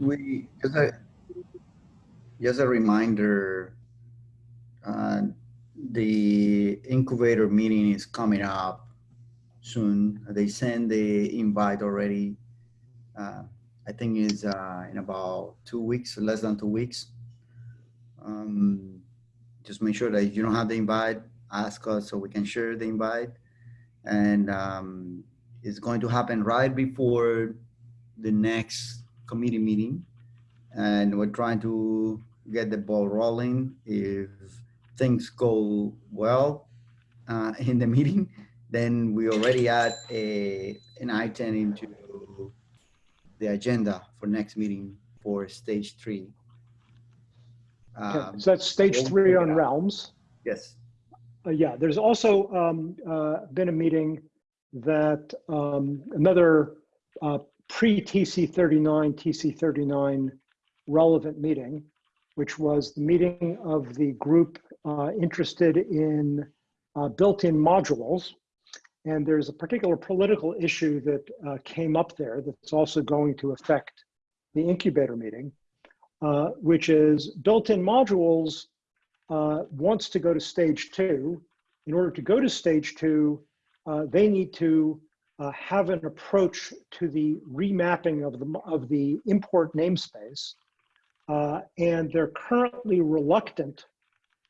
we, just a, just a reminder, uh, the incubator meeting is coming up soon. They send the invite already. Uh, I think is uh, in about two weeks, less than two weeks. Um, just make sure that you don't have the invite, ask us so we can share the invite. And um, it's going to happen right before the next committee meeting. And we're trying to get the ball rolling. If things go well uh, in the meeting, then we already add a, an item into the agenda for next meeting for stage three. Um, So that's stage three on realms. Yes, Uh, yeah, there's also um, uh, been a meeting that um, another uh, pre-TC39, TC39 relevant meeting, which was the meeting of the group uh, interested in uh, built-in modules. And there's a particular political issue that uh, came up there that's also going to affect the incubator meeting, uh, which is built-in modules uh, wants to go to stage two. In order to go to stage two, uh, they need to uh, have an approach to the remapping of the, of the import namespace. Uh, and they're currently reluctant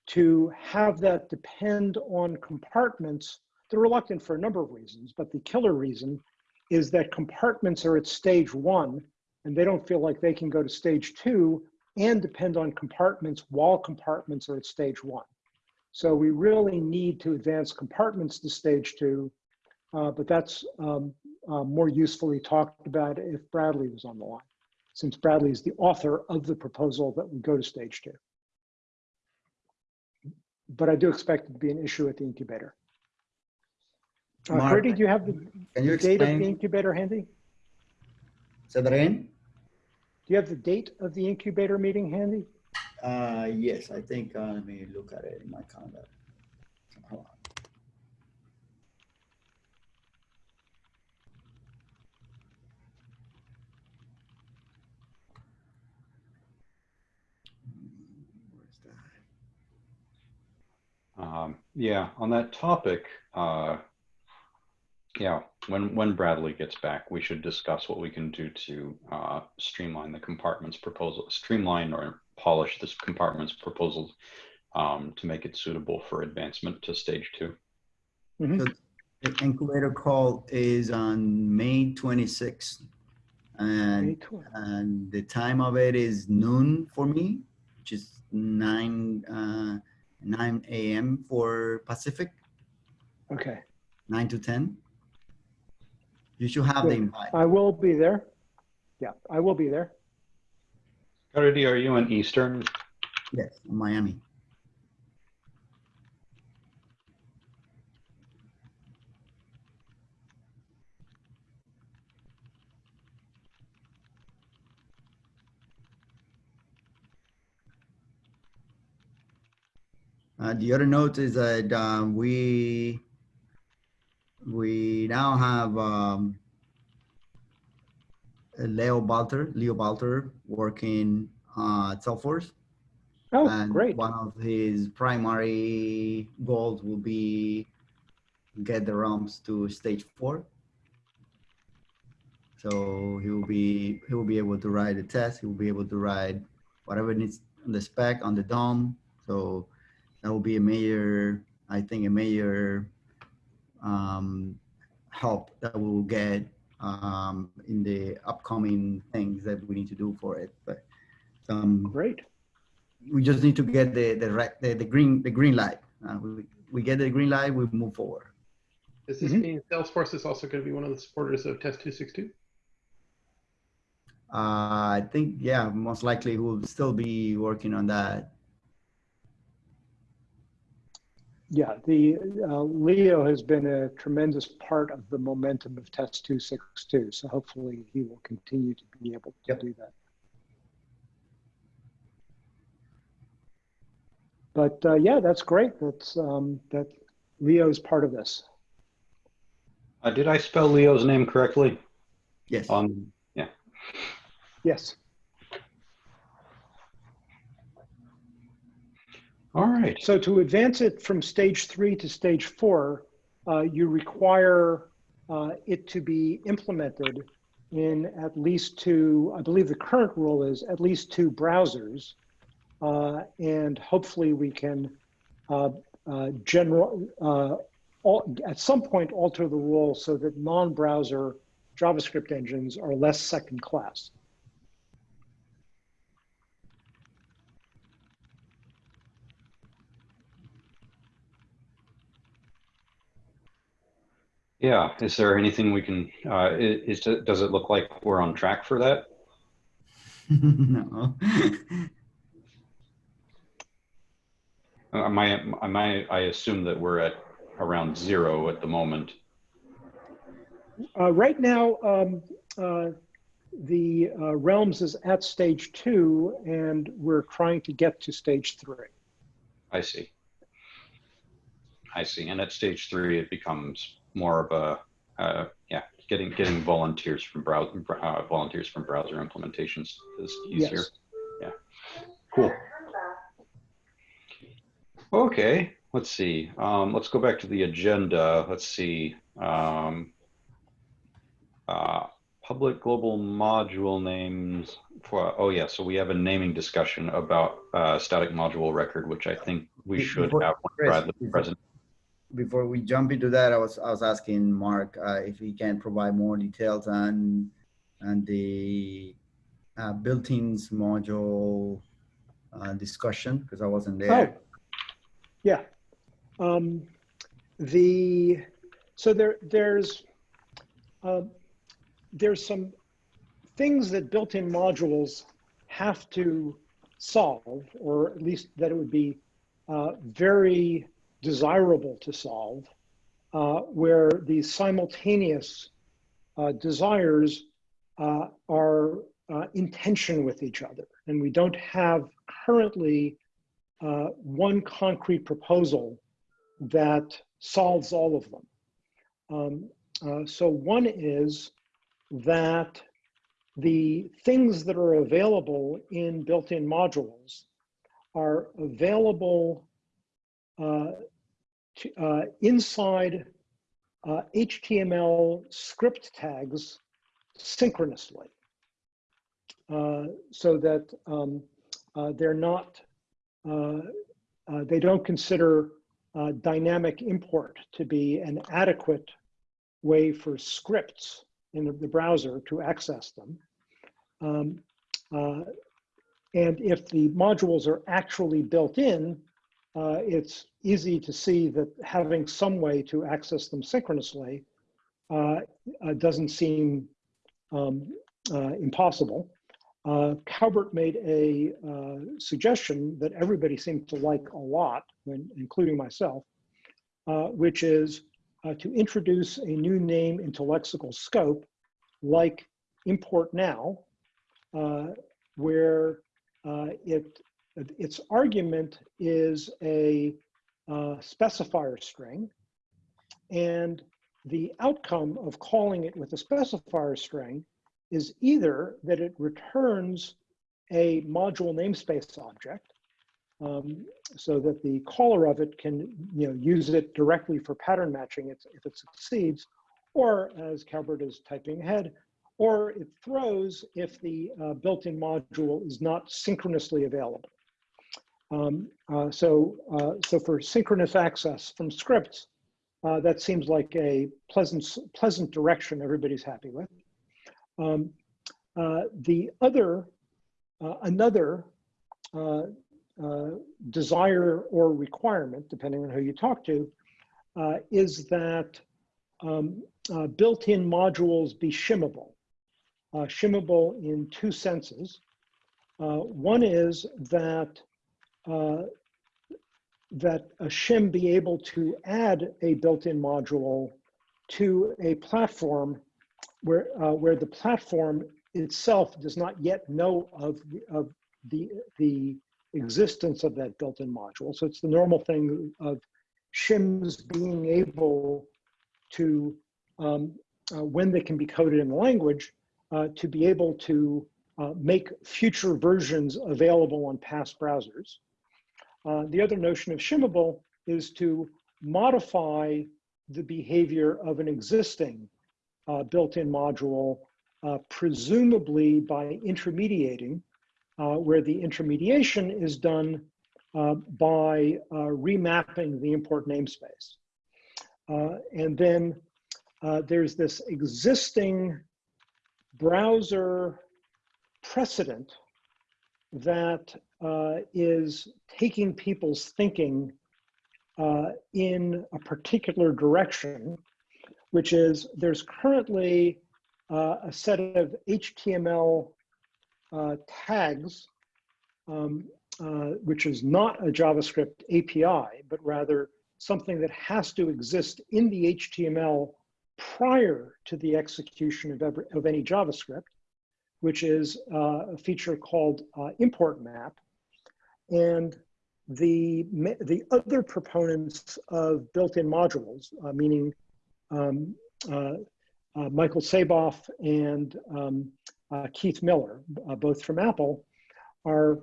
to have that depend on compartments. They're reluctant for a number of reasons, but the killer reason is that compartments are at stage one and they don't feel like they can go to stage two and depend on compartments while compartments are at stage one. So we really need to advance compartments to stage two, uh, but that's um, uh, more usefully talked about if Bradley was on the line, since Bradley is the author of the proposal that we go to stage two. But I do expect it to be an issue at the incubator. Uh, Mark, do you have the can you the date of the incubator handy? say that again? Do you have the date of the incubator meeting handy? Uh, yes, I think, uh, let me look at it in my calendar. Hold on. Hmm, Where's that? Um, yeah, on that topic, uh, yeah, when when Bradley gets back, we should discuss what we can do to uh, streamline the compartments proposal, streamline or polish this compartments proposal um, to make it suitable for advancement to stage two. Mhm. The incubator call is on May 26th. And, 20. and the time of it is noon for me, which is 9, uh, 9 a.m. for Pacific, Okay, 9 to 10. You should have the invite. I will be there. Yeah, I will be there. Kennedy, are you in Eastern? Yes, in Miami. Uh, the other note is that um, we we now have um, Leo Balter, Leo Balter, working uh, at Salesforce. Oh, and great. one of his primary goals will be get the Realms to stage four. So he will be he will be able to write a test. He will be able to write whatever needs on the spec on the DOM. So that will be a major, I think, a major um, help that we will get um, in the upcoming things that we need to do for it. But um, Great. we just need to get the the right the, the green the green light. Uh, we, we get the green light, we move forward. Does this Mhm. mean Salesforce is also going to be one of the supporters of Test 262? Uh, I think yeah, most likely we'll still be working on that. Yeah, the uh, Leo has been a tremendous part of the momentum of Test 262. So hopefully he will continue to be able to Yep. do that. But uh, yeah, that's great. That's um, that Leo's part of this. Uh, did I spell Leo's name correctly? Yes. On yeah. Yes. All right. So to advance it from stage three to stage four, uh, you require uh, it to be implemented in at least two, I believe the current rule is at least two browsers. Uh, and hopefully we can uh, uh, general, uh, all, at some point alter the rule so that non-browser JavaScript engines are less second class. Yeah. Is there anything we can, uh, is, does it look like we're on track for that? no. Am I, am I, I assume that we're at around zero at the moment. Uh, right now, um, uh, the uh, Realms is at stage two, and we're trying to get to stage three. I see. I see. And at stage three, it becomes more of a, uh, yeah, getting, getting volunteers from browser, uh, volunteers from browser implementations is easier. Yes. Yeah. Cool. Okay, let's see. Um, let's go back to the agenda. Let's see. Um, uh, public global module names for, oh yeah, so we have a naming discussion about uh, static module record, which I think we should before- have Chris, present. Before we jump into that, I was I was asking Mark uh, if he can provide more details on on the uh, built-ins module uh, discussion because I wasn't there. Oh, yeah. Um, the so there there's um there's some things that built-in modules have to solve, or at least that it would be uh, very desirable to solve, uh, where these simultaneous uh, desires uh, are uh, in tension with each other, and we don't have currently uh, one concrete proposal that solves all of them. Um, uh, so one is that the things that are available in built-in modules are available uh, uh, inside uh, HTML script tags synchronously uh, so that um, uh, they're not uh, uh, they don't consider dynamic import to be an adequate way for scripts in the, browser to access them. Um, and if the modules are actually built in, uh, it's easy to see that having some way to access them synchronously uh, uh, doesn't seem um, uh, impossible. Uh, Calvert made a suggestion that everybody seemed to like a lot, when, including myself, which is to introduce a new name into lexical scope, like import now, where uh, it its argument is a uh, specifier string, and the outcome of calling it with a specifier string is either that it returns a module namespace object um, so that the caller of it can you know, use it directly for pattern matching if, it succeeds, or as Calbert is typing ahead, or it throws if the uh, built-in module is not synchronously available. Um, uh, so, uh, so for synchronous access from scripts, uh, that seems like a pleasant, pleasant direction everybody's happy with. Um, uh, the other, uh, another uh, desire or requirement, depending on who you talk to, is that um, built-in modules be shimmable. Shimmable in two senses. One is that uh, that a shim be able to add a built-in module to a platform where, uh, where the platform itself does not yet know of, the- of the, the existence of that built-in module. So it's the normal thing of shims being able to, um, uh, when they can be coded in the language, uh, to be able to uh, make future versions available on past browsers. Uh, the other notion of shimmable is to modify the behavior of an existing uh, built-in module, uh, presumably by intermediating, uh, where the intermediation is done uh, by remapping the import namespace. And then there's this existing browser precedent that uh, is taking people's thinking uh, in a particular direction, which is there's currently uh, a set of HTML uh, tags, um, uh, which is not a JavaScript API, but rather something that has to exist in the HTML prior to the execution of, every, of any JavaScript, which is uh, a feature called uh, import map. And the, the other proponents of built-in modules, uh, meaning um, uh, uh, Michael Saboff and um, uh, Keith Miller, both from Apple, are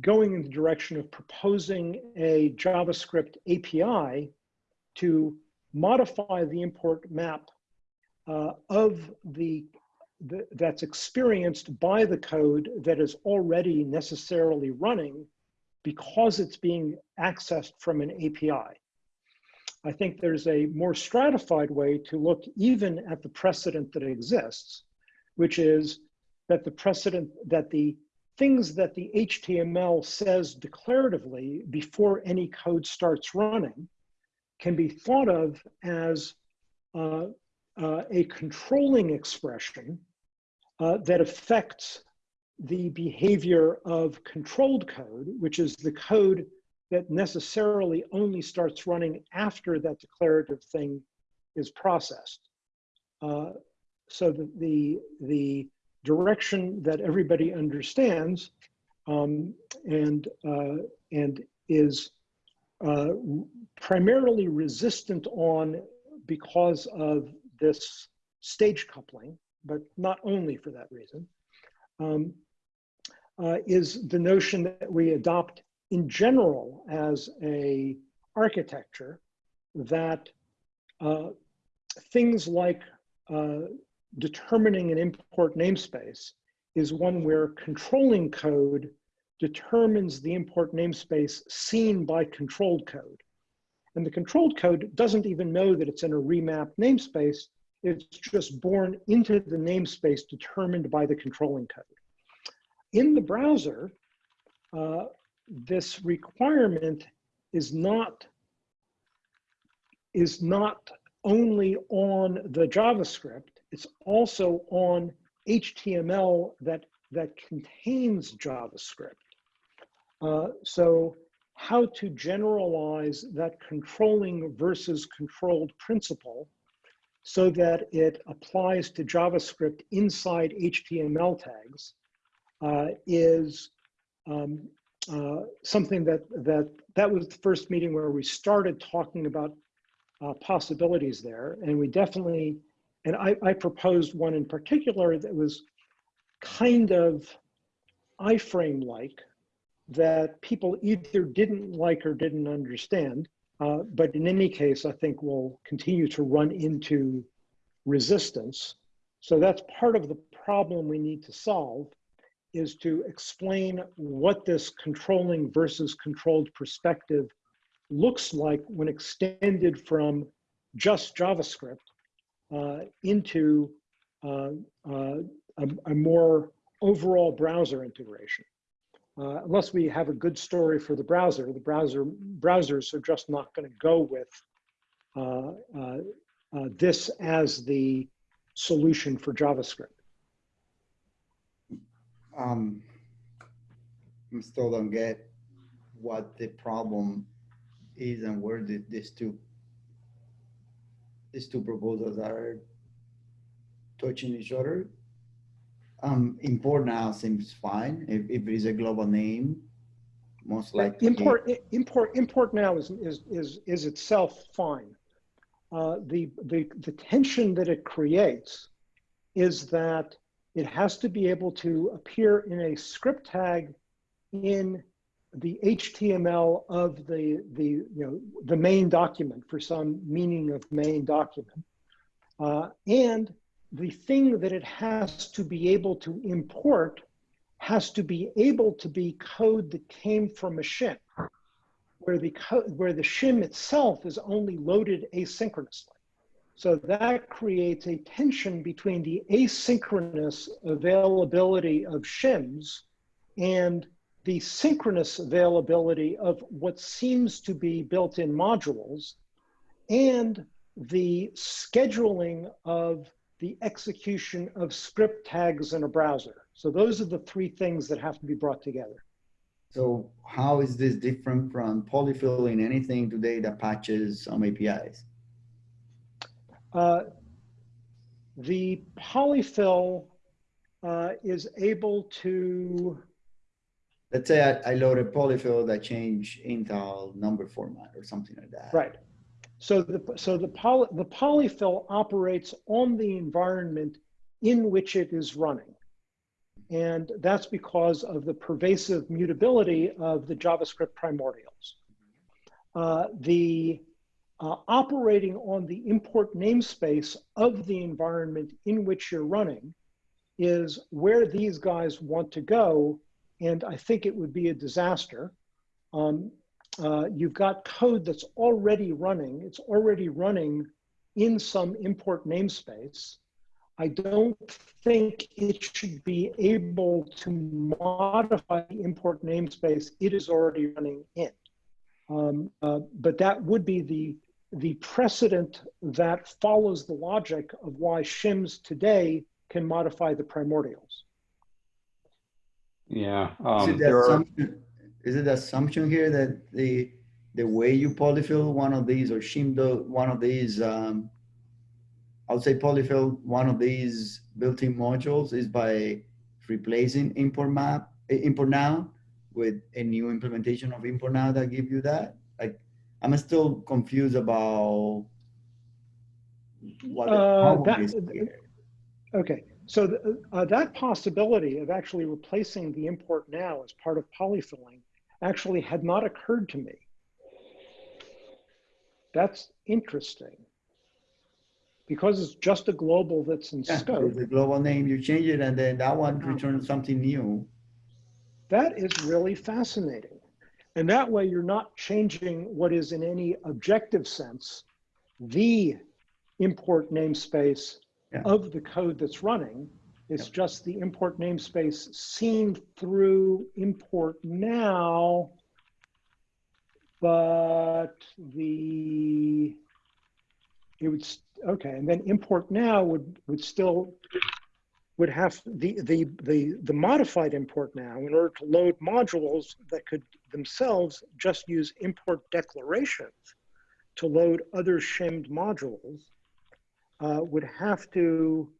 going in the direction of proposing a JavaScript API to modify the import map uh, of the, the, that's experienced by the code that is already necessarily running because it's being accessed from an API. I think there's a more stratified way to look even at the precedent that exists, which is that the precedent that the things that the HTML says declaratively before any code starts running can be thought of as uh, uh, a controlling expression uh, that affects the behavior of controlled code, which is the code that necessarily only starts running after that declarative thing is processed. Uh, so the, the, the, direction that everybody understands um, and, uh, and is uh, primarily resistant on because of this stage coupling, but not only for that reason, um, uh, is the notion that we adopt in general as a architecture that uh, things like uh, determining an import namespace is one where controlling code determines the import namespace seen by controlled code. And the controlled code doesn't even know that it's in a remap namespace. It's just born into the namespace determined by the controlling code. In the browser, uh, this requirement is not, is not only on the JavaScript, it's also on HTML that, that contains JavaScript. Uh, so how to generalize that controlling versus controlled principle so that it applies to JavaScript inside HTML tags uh, is um, uh, something that, that, that was the first meeting where we started talking about uh, possibilities there. And we definitely and I, I proposed one in particular that was kind of iframe-like that people either didn't like or didn't understand. Uh, but in any case, I think we'll continue to run into resistance. So that's part of the problem we need to solve is to explain what this controlling versus controlled perspective looks like when extended from just JavaScript uh, into uh, uh, a, a, more overall browser integration. Uh, unless we have a good story for the browser, the browser browsers are just not going to go with this as the solution for JavaScript. Um, I still don't get what the problem is and where the, these two these two proposals are touching each other. Um, import now seems fine. If, if it is a global name, most likely. Import, import, import now is, is, is, is itself fine. Uh, the, the, the tension that it creates is that it has to be able to appear in a script tag in the HTML of the, the, you know, the main document for some meaning of main document. Uh, and the thing that it has to be able to import has to be able to be code that came from a shim, where the, where the shim itself is only loaded asynchronously. So that creates a tension between the asynchronous availability of shims and the synchronous availability of what seems to be built-in modules and the scheduling of the execution of script tags in a browser. So those are the three things that have to be brought together. So how is this different from polyfill in anything today that patches some APIs? Uh, the polyfill uh, is able to, Let's say I, I load a polyfill that change Intl number format or something like that. right. So the, so the, poly, the polyfill operates on the environment in which it is running. And that's because of the pervasive mutability of the JavaScript primordials. Uh, the uh, operating on the import namespace of the environment in which you're running is where these guys want to go. And I think it would be a disaster. Um, uh, you've got code that's already running. It's already running in some import namespace. I don't think it should be able to modify the import namespace it is already running in. Um, uh, but that would be the, the precedent that follows the logic of why shims today can modify the primordials. Yeah. Is Um, it the there are, assumption, is it the assumption here that the, the way you polyfill one of these or shimdo one of these, um, I would say polyfill one of these built-in modules is by replacing import map, import now with a new implementation of import now that give you that? Like, I'm still confused about what the Uh, problem that- is here. Okay, so th- uh, that possibility of actually replacing the import now as part of polyfilling actually had not occurred to me. That's interesting. Because it's just a global that's in Yeah, scope, the global name, you change it and then that one uh-huh. returns something new. that is really fascinating. And that way you're not changing what is in any objective sense, the import namespace Yeah. of the code that's running. It's just the import namespace seen through import now. But the, it would, okay, and then import now would, would still, would have, the, the, the, the modified import now, in order to load modules that could themselves just use import declarations to load other shimmed modules, uh, would have to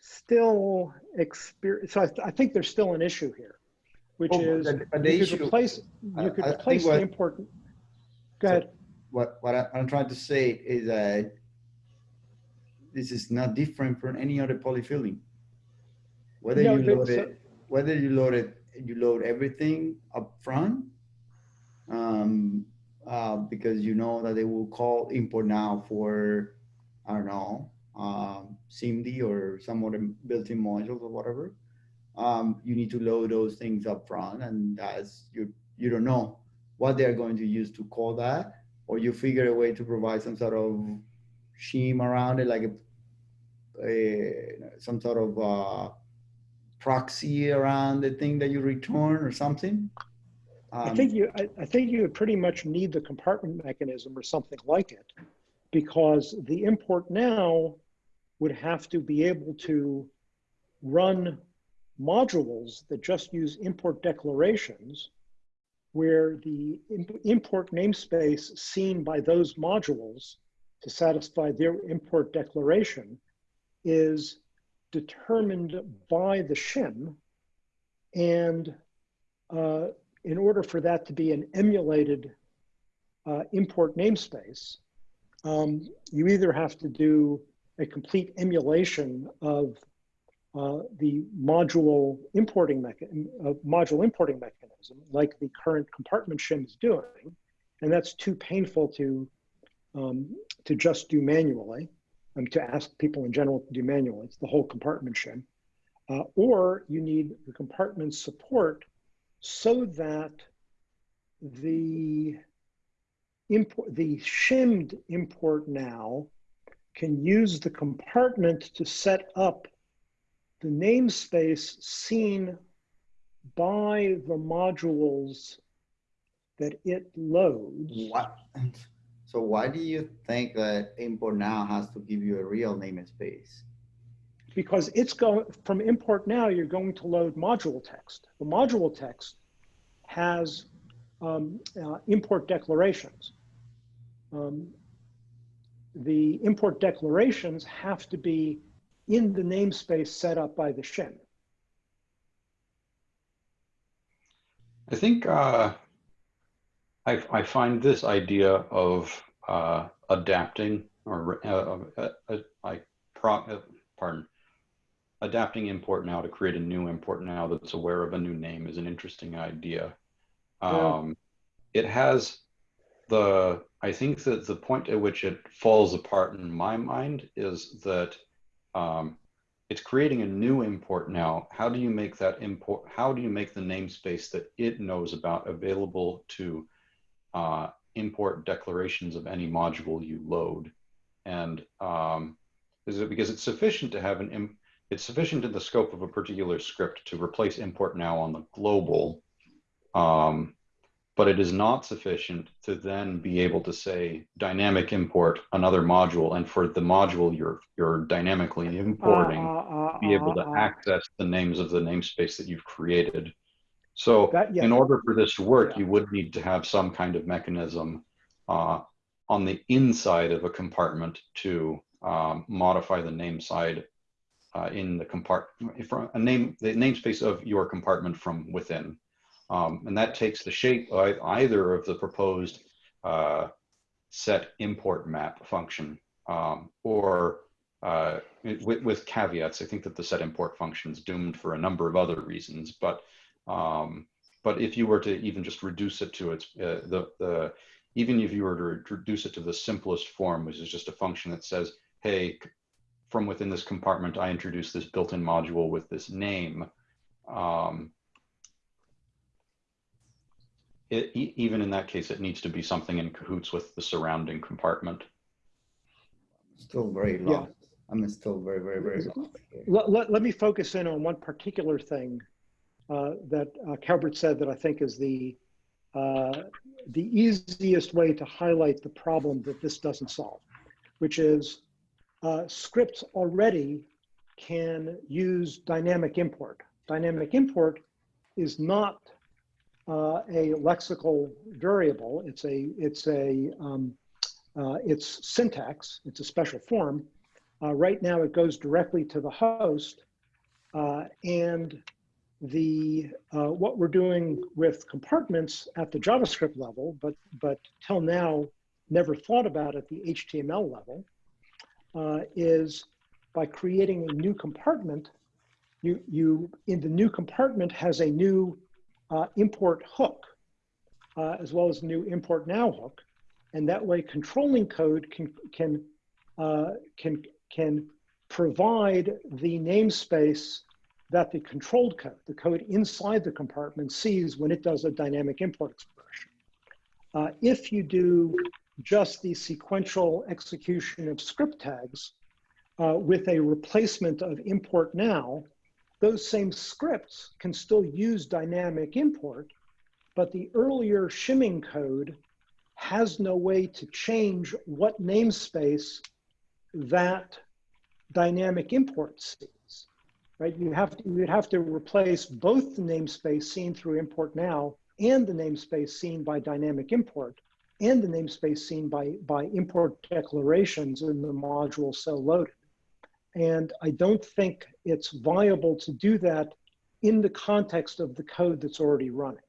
still experience, so I, th- I think there's still an issue here, which Oh, is, the- the you could replace, you could I replace the important. import. Go ahead. What, what I- I'm trying to say is that this is not different from any other polyfilling. Whether No, you load so- it, whether you load it, you load everything up front, um, uh, because you know that they will call import now for, I don't know, um, SIMD or some other built-in modules or whatever. Um, you need to load those things up front and as you, you don't know what they're going to use to call that, or you figure a way to provide some sort of shim around it, like a, a some sort of uh, proxy around the thing that you return or something. I Um, think you, I, I think you would pretty much need the compartment mechanism or something like it, because the import now would have to be able to run modules that just use import declarations, where the imp- import namespace seen by those modules to satisfy their import declaration is determined by the shim and uh, in order for that to be an emulated uh, import namespace, um, you either have to do a complete emulation of uh, the module importing mechanism, uh, module importing mechanism, like the current compartment shim is doing, and that's too painful to um, to just do manually, um, to ask people in general to do manually. It's the whole compartment shim, uh, or you need the compartment support so that the import, the shimmed import now can use the compartment to set up the namespace seen by the modules that it loads. What? So why do you think that import now has to give you a real namespace? Because it's going from import now, you're going to load module text. The module text has um, uh, import declarations. Um, the import declarations have to be in the namespace set up by the shim. I think uh, I, I find this idea of uh, adapting or uh, uh, uh, I pro, uh, pardon adapting import now to create a new import now that's aware of a new name is an interesting idea. Um, It has the I think that the point at which it falls apart in my mind is that um, it's creating a new import now. How do you make that import? How do you make the namespace that it knows about available to uh, import declarations of any module you load? And um, is it because it's sufficient to have an, it's sufficient in the scope of a particular script to replace import now on the global, um, but it is not sufficient to then be able to say dynamic import another module and for the module you're you're dynamically importing Uh, be able to uh, uh, access the names of the namespace that you've created so That- yeah. in order for this to work Yeah. you would need to have some kind of mechanism uh, on the inside of a compartment to um, modify the name side uh, in the compartment from a name the namespace of your compartment from within um, and that takes the shape of either of the proposed uh, set import map function um, or uh, with, with caveats. I think that the set import function is doomed for a number of other reasons, but um, but if you were to even just reduce it to its uh, the the even if you were to reduce it to the simplest form, which is just a function that says, hey, from within this compartment, I introduce this built-in module with this name. Um, it, e- even in that case, it needs to be something in cahoots with the surrounding compartment. Still very Yeah. lost. I'm still very, very, very lost. Let, let, let me focus in on one particular thing uh, that uh, Calvert said that I think is the, uh, the easiest way to highlight the problem that this doesn't solve, which is uh, scripts already can use dynamic import. Dynamic import is not uh, a lexical variable. It's a, it's a, um, uh, it's syntax. It's a special form. Uh, right now, it goes directly to the host, uh, and the uh, what we're doing with compartments at the JavaScript level, but but till now never thought about at the HTML level, uh, is by creating a new compartment. You you in the new compartment has a new uh, import hook, uh, as well as new import now hook, and that way controlling code can can uh, can can provide the namespace that the controlled code, the code inside the compartment sees when it does a dynamic import expression. Uh, if you do just the sequential execution of script tags uh, with a replacement of import now, those same scripts can still use dynamic import, but the earlier shimming code has no way to change what namespace that dynamic import sees, right? You have to, you'd have to replace both the namespace seen through import now and the namespace seen by dynamic import and the namespace seen by, by import declarations in the module so loaded. And I don't think it's viable to do that in the context of the code that's already running.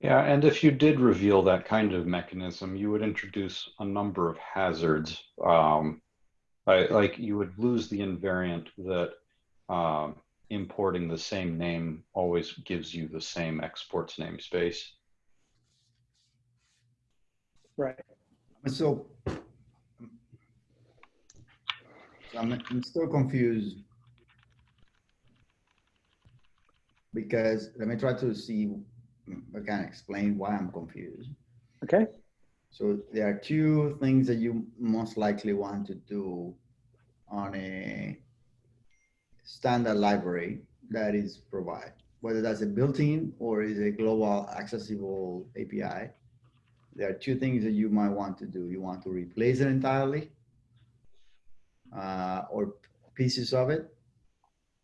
Yeah, and if you did reveal that kind of mechanism, you would introduce a number of hazards. Um, I, like you would lose the invariant that um, importing the same name always gives you the same exports namespace. Right. So I'm, I'm still confused. Because let me try to see, I can explain why I'm confused. Okay. So there are two things that you most likely want to do on a standard library that is provided, whether that's a built-in or is a global accessible API. There are two things that you might want to do. You want to replace it entirely uh, or pieces of it,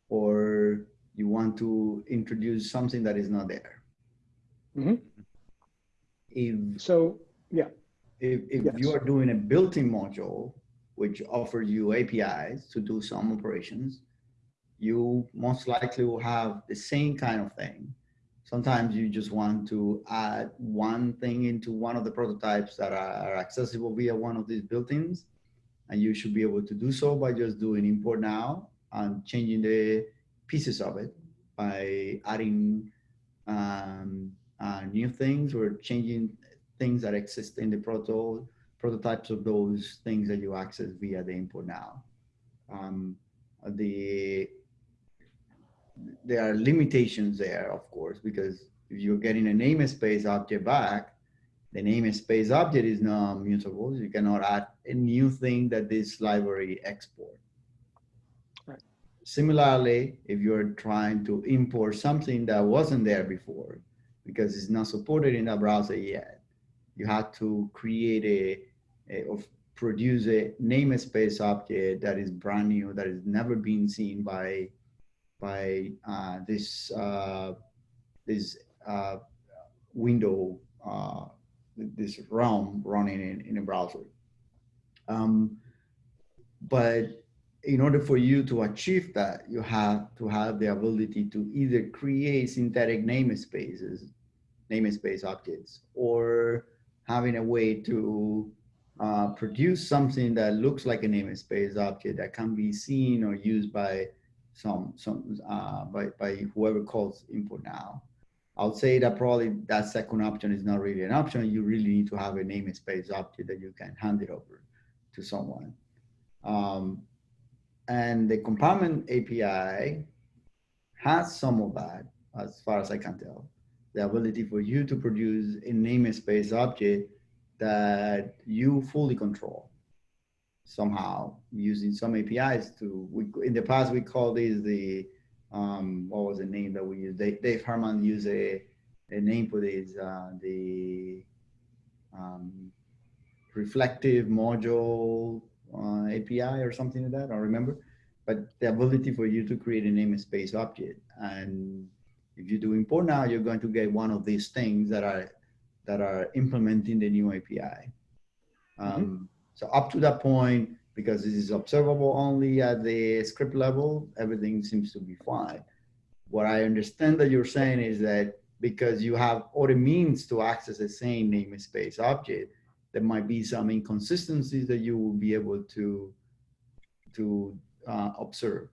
or you want to introduce something that is not there. Mhm. If So, yeah. if, if Yes. you are doing a built-in module, which offers you APIs to do some operations, you most likely will have the same kind of thing. Sometimes you just want to add one thing into one of the prototypes that are accessible via one of these built-ins. And you should be able to do so by just doing import now and changing the pieces of it by adding um, uh, new things or changing things that exist in the proto prototypes of those things that you access via the import now. Um, the there are limitations there, of course, because if you're getting a namespace object back, the namespace object is not mutable. You cannot add a new thing that this library export. Right. Similarly, if you're trying to import something that wasn't there before, because it's not supported in the browser yet, you have to create a, a or produce a namespace object that is brand new, that has never been seen by by uh, this uh, this uh, window, uh, this realm running in, in a browser. Um, but in order for you to achieve that, you have to have the ability to either create synthetic namespaces, namespace objects, or having a way to uh, produce something that looks like a namespace object that can be seen or used by some some uh, by by whoever calls import now. I would say that probably that second option is not really an option. You really need to have a namespace object that you can hand it over to someone. Um, and the compartment API has some of that, as far as I can tell. The ability for you to produce a namespace object that you fully control somehow using some APIs to, we, in the past, we called these the, um, what was the name that we used? Dave, Dave Herman used a, a name for these, uh, the um, reflective module uh, API or something like that, I don't remember. But the ability for you to create a namespace object. And if you do import now, you're going to get one of these things that are that are implementing the new API. Um, So up to that point, because this is observable only at the script level, everything seems to be fine. What I understand that you're saying is that because you have other means to access the same namespace object, there might be some inconsistencies that you will be able to to uh, observe.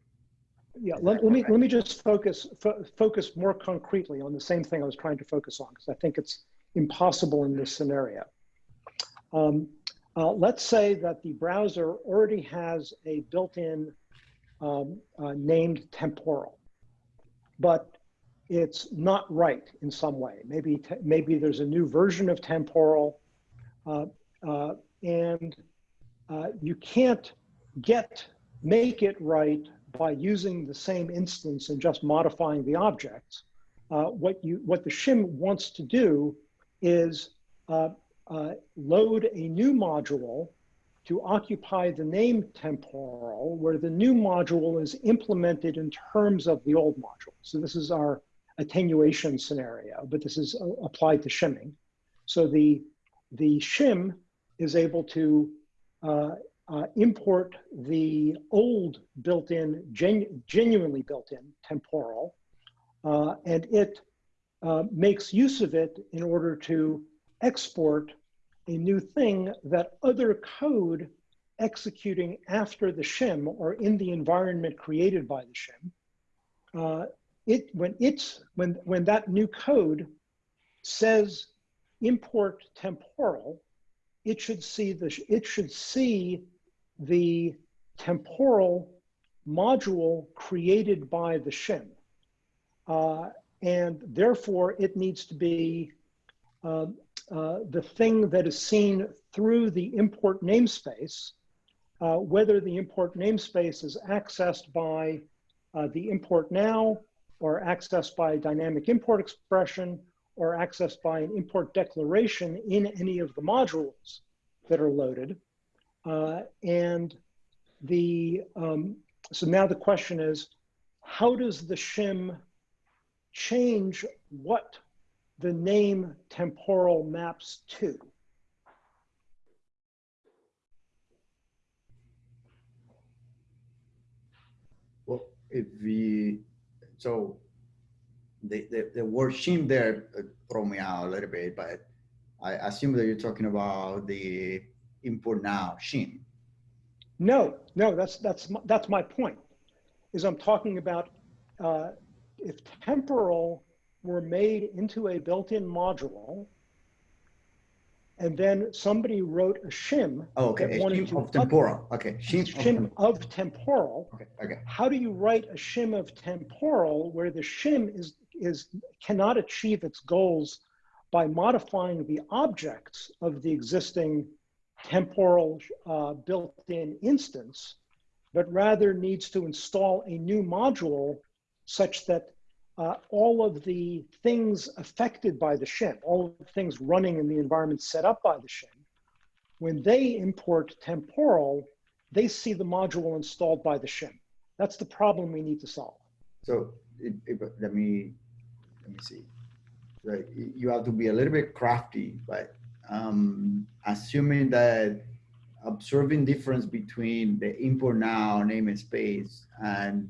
Yeah, let, let me let me just focus fo focus more concretely on the same thing I was trying to focus on because I think it's impossible in this scenario. Um, uh, let's say that the browser already has a built-in um, uh, named temporal, but it's not right in some way. Maybe maybe there's a new version of temporal, uh, uh and uh, you can't get make it right by using the same instance and just modifying the objects. Uh, what you what the shim wants to do is uh, load a new module to occupy the name temporal, where the new module is implemented in terms of the old module. So this is our attenuation scenario, but this is uh, applied to shimming. So the the shim is able to uh, uh, import the old built-in, genu genuinely built-in temporal, uh, and it uh, makes use of it in order to export a new thing that other code executing after the shim or in the environment created by the shim uh, it when it's when when that new code says import temporal, it should see the it should see the temporal module created by the shim, uh, and therefore it needs to be uh, uh, the thing that is seen through the import namespace, uh, whether the import namespace is accessed by uh, the import now or accessed by a dynamic import expression or accessed by an import declaration in any of the modules that are loaded. Uh, and the, um, so now the question is, how does the shim change what the name temporal maps to? Well, if we, so the, the, the word shim there uh, throw me out a little bit, but I assume that you're talking about the import now shim. No, no, that's, that's, my- that's my point, is I'm talking about uh, if temporal were made into a built-in module, and then somebody wrote a shim, Oh, okay, That a shim of temporal, okay, shim of shim tem- of temporal, Okay, okay, how do you write a shim of temporal where the shim is, is, cannot achieve its goals by modifying the objects of the existing temporal uh, built-in instance, but rather needs to install a new module such that uh, all of the things affected by the shim, all of the things running in the environment set up by the shim, when they import temporal, they see the module installed by the shim. That's the problem we need to solve. so it, it, let me, let me see. Right, you have to be a little bit crafty, but um, assuming that observing difference between the import now namespace and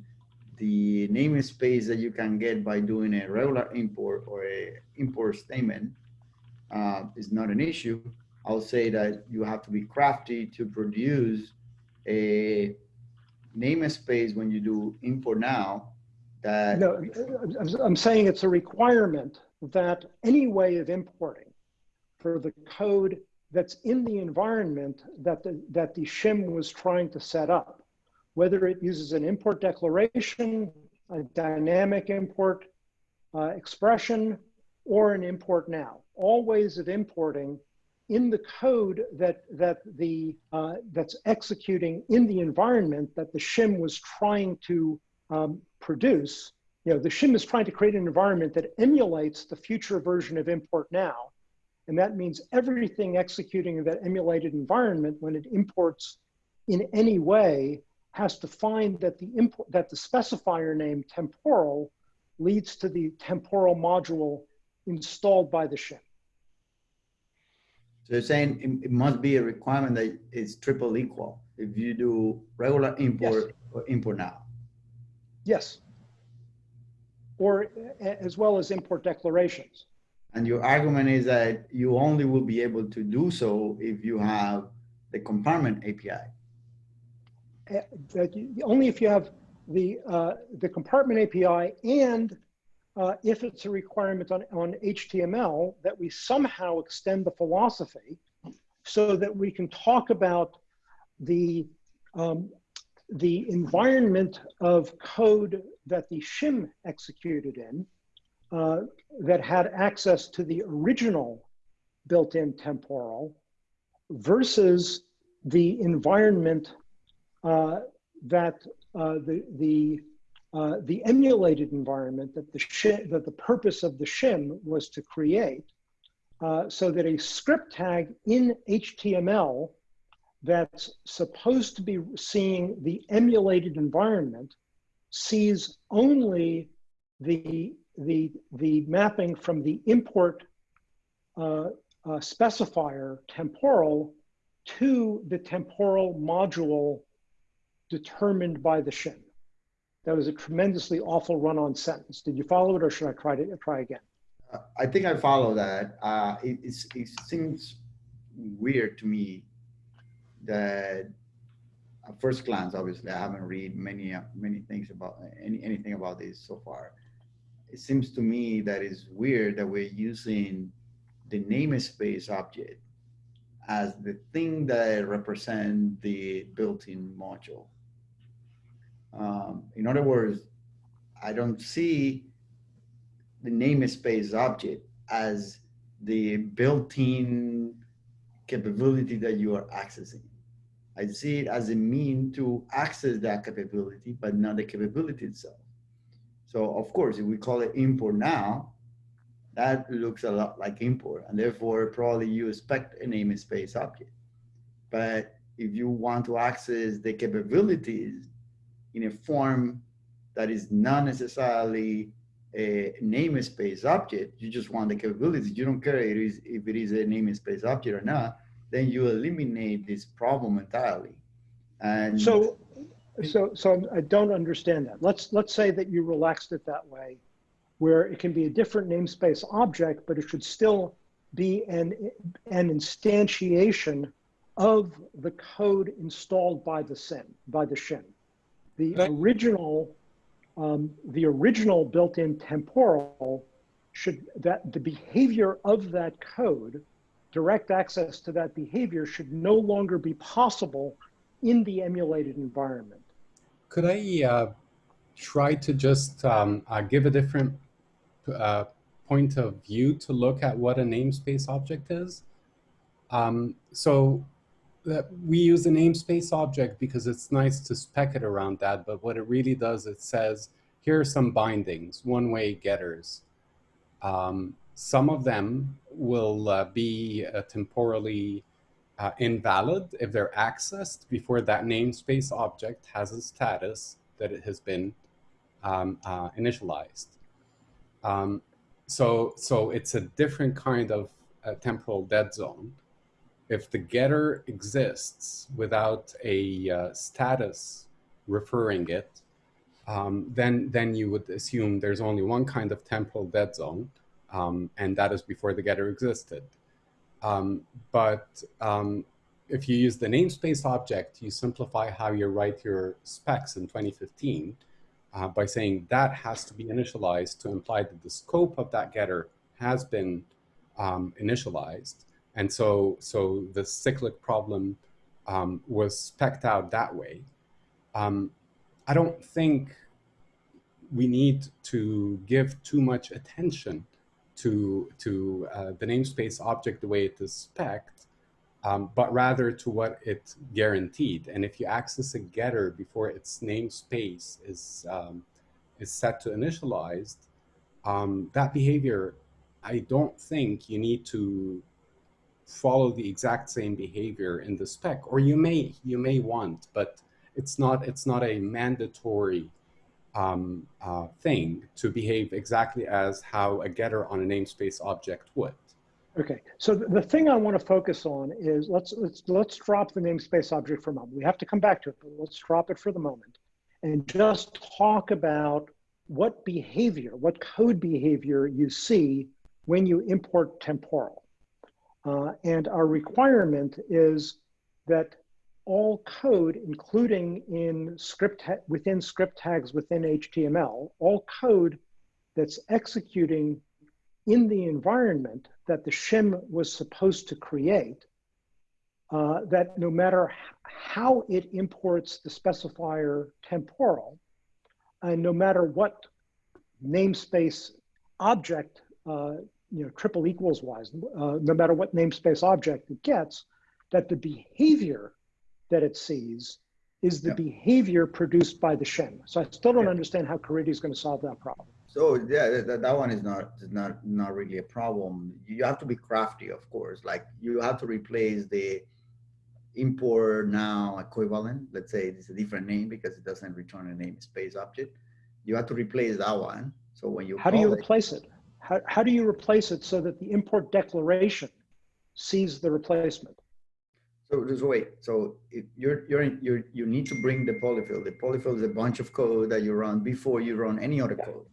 the namespace that you can get by doing a regular import or a import statement uh, is not an issue. I'll say that you have to be crafty to produce a namespace when you do import now that No, I'm- I'm saying it's a requirement that any way of importing for the code that's in the environment that the, that the shim was trying to set up, whether it uses an import declaration, a dynamic import uh, expression, or an import now. All ways of importing in the code that, that the, uh, that's executing in the environment that the shim was trying to um, produce, you know, the shim is trying to create an environment that emulates the future version of import now. And that means everything executing in that emulated environment when it imports in any way has to find that the import that the specifier name temporal leads to the temporal module installed by the shim. So you're saying it, it must be a requirement that it's triple equal if you do regular import or import now. Yes. Or as well as import declarations. And your argument is that you only will be able to do so if you have the compartment API. That you, only if you have the, uh, the compartment API and uh, if it's a requirement on, on HTML that we somehow extend the philosophy so that we can talk about the, um, the environment of code that the shim executed in uh, that had access to the original built-in temporal versus the environment that uh, the the uh, the emulated environment that the shim, that the purpose of the shim was to create, uh, so that a script tag in HTML that's supposed to be seeing the emulated environment sees only the the the mapping from the import uh, uh, specifier temporal to the temporal module determined by the shim. That was a tremendously awful run-on sentence. Did you follow it or should I try to try again? Uh, I think I follow that. Uh, it, it seems weird to me that at first glance, obviously, I haven't read many, uh, many things about, any, anything about this so far. It seems to me that it's weird that we're using the namespace object as the thing that represent the built-in module. Um, in other words, I don't see the namespace object as the built-in capability that you are accessing. I see it as a mean to access that capability, but not the capability itself. So of course, if we call it import now, that looks a lot like import, and therefore probably you expect a namespace object. But if you want to access the capabilities in a form that is not necessarily a namespace object, you just want the capabilities. You don't care it is, if it is a namespace object or not, then you eliminate this problem entirely. And So, so, so I don't understand that. Let's, let's say that you relaxed it that way, where it can be a different namespace object, but it should still be an, an instantiation of the code installed by the SIM, by the shim. The Right. original, um, the original built-in temporal should, that the behavior of that code, direct access to that behavior should no longer be possible in the emulated environment. Could I uh, try to just um, uh, give a different uh, point of view to look at what a namespace object is? Um, so that we use a namespace object because it's nice to spec it around that, but what it really does, it says, here are some bindings, one-way getters. Um, some of them will uh, be uh, temporally uh, invalid if they're accessed before that namespace object has a status that it has been um, uh, initialized. Um, so, so it's a different kind of uh, temporal dead zone. If the getter exists without a uh, status referring it, um, then, then you would assume there's only one kind of temporal dead zone, um, and that is before the getter existed. Um, but um, if you use the namespace object, you simplify how you write your specs in 2015 uh, by saying that has to be initialized to imply that the scope of that getter has been um, initialized. And so, so the cyclic problem um, was specced out that way. Um, I don't think we need to give too much attention to, to uh, the namespace object the way it is specced, um, but rather to what it guaranteed. And if you access a getter before its namespace is, um, is set to initialized, um, that behavior, I don't think you need to follow the exact same behavior in the spec, or you may, you may want, but it's not, it's not a mandatory um, uh, thing to behave exactly as how a getter on a namespace object would. Okay, so the, thing I want to focus on is let's let's let's drop the namespace object for a moment. We have to come back to it, but let's drop it for the moment and just talk about what behavior, what code behavior you see when you import temporal. Uh, and our requirement is that all code, including in script within script tags within HTML, all code that's executing in the environment that the shim was supposed to create, uh, that no matter how it imports the specifier temporal, and no matter what namespace object, uh, you know, triple equals wise, uh, no matter what namespace object it gets, that the behavior that it sees is the behavior produced by the shim. So I still don't understand how Caridy is going to solve that problem. So yeah, that, that one is not is not not really a problem. You have to be crafty, of course. Like you have to replace the import now equivalent. Let's say it's a different name because it doesn't return a namespace object. You have to replace that one. So when you How do you it- replace it? How, how do you replace it so that the import declaration sees the replacement? So just wait. So if you're you're you're you need to bring the polyfill. The polyfill is a bunch of code that you run before you run any other Yeah. code.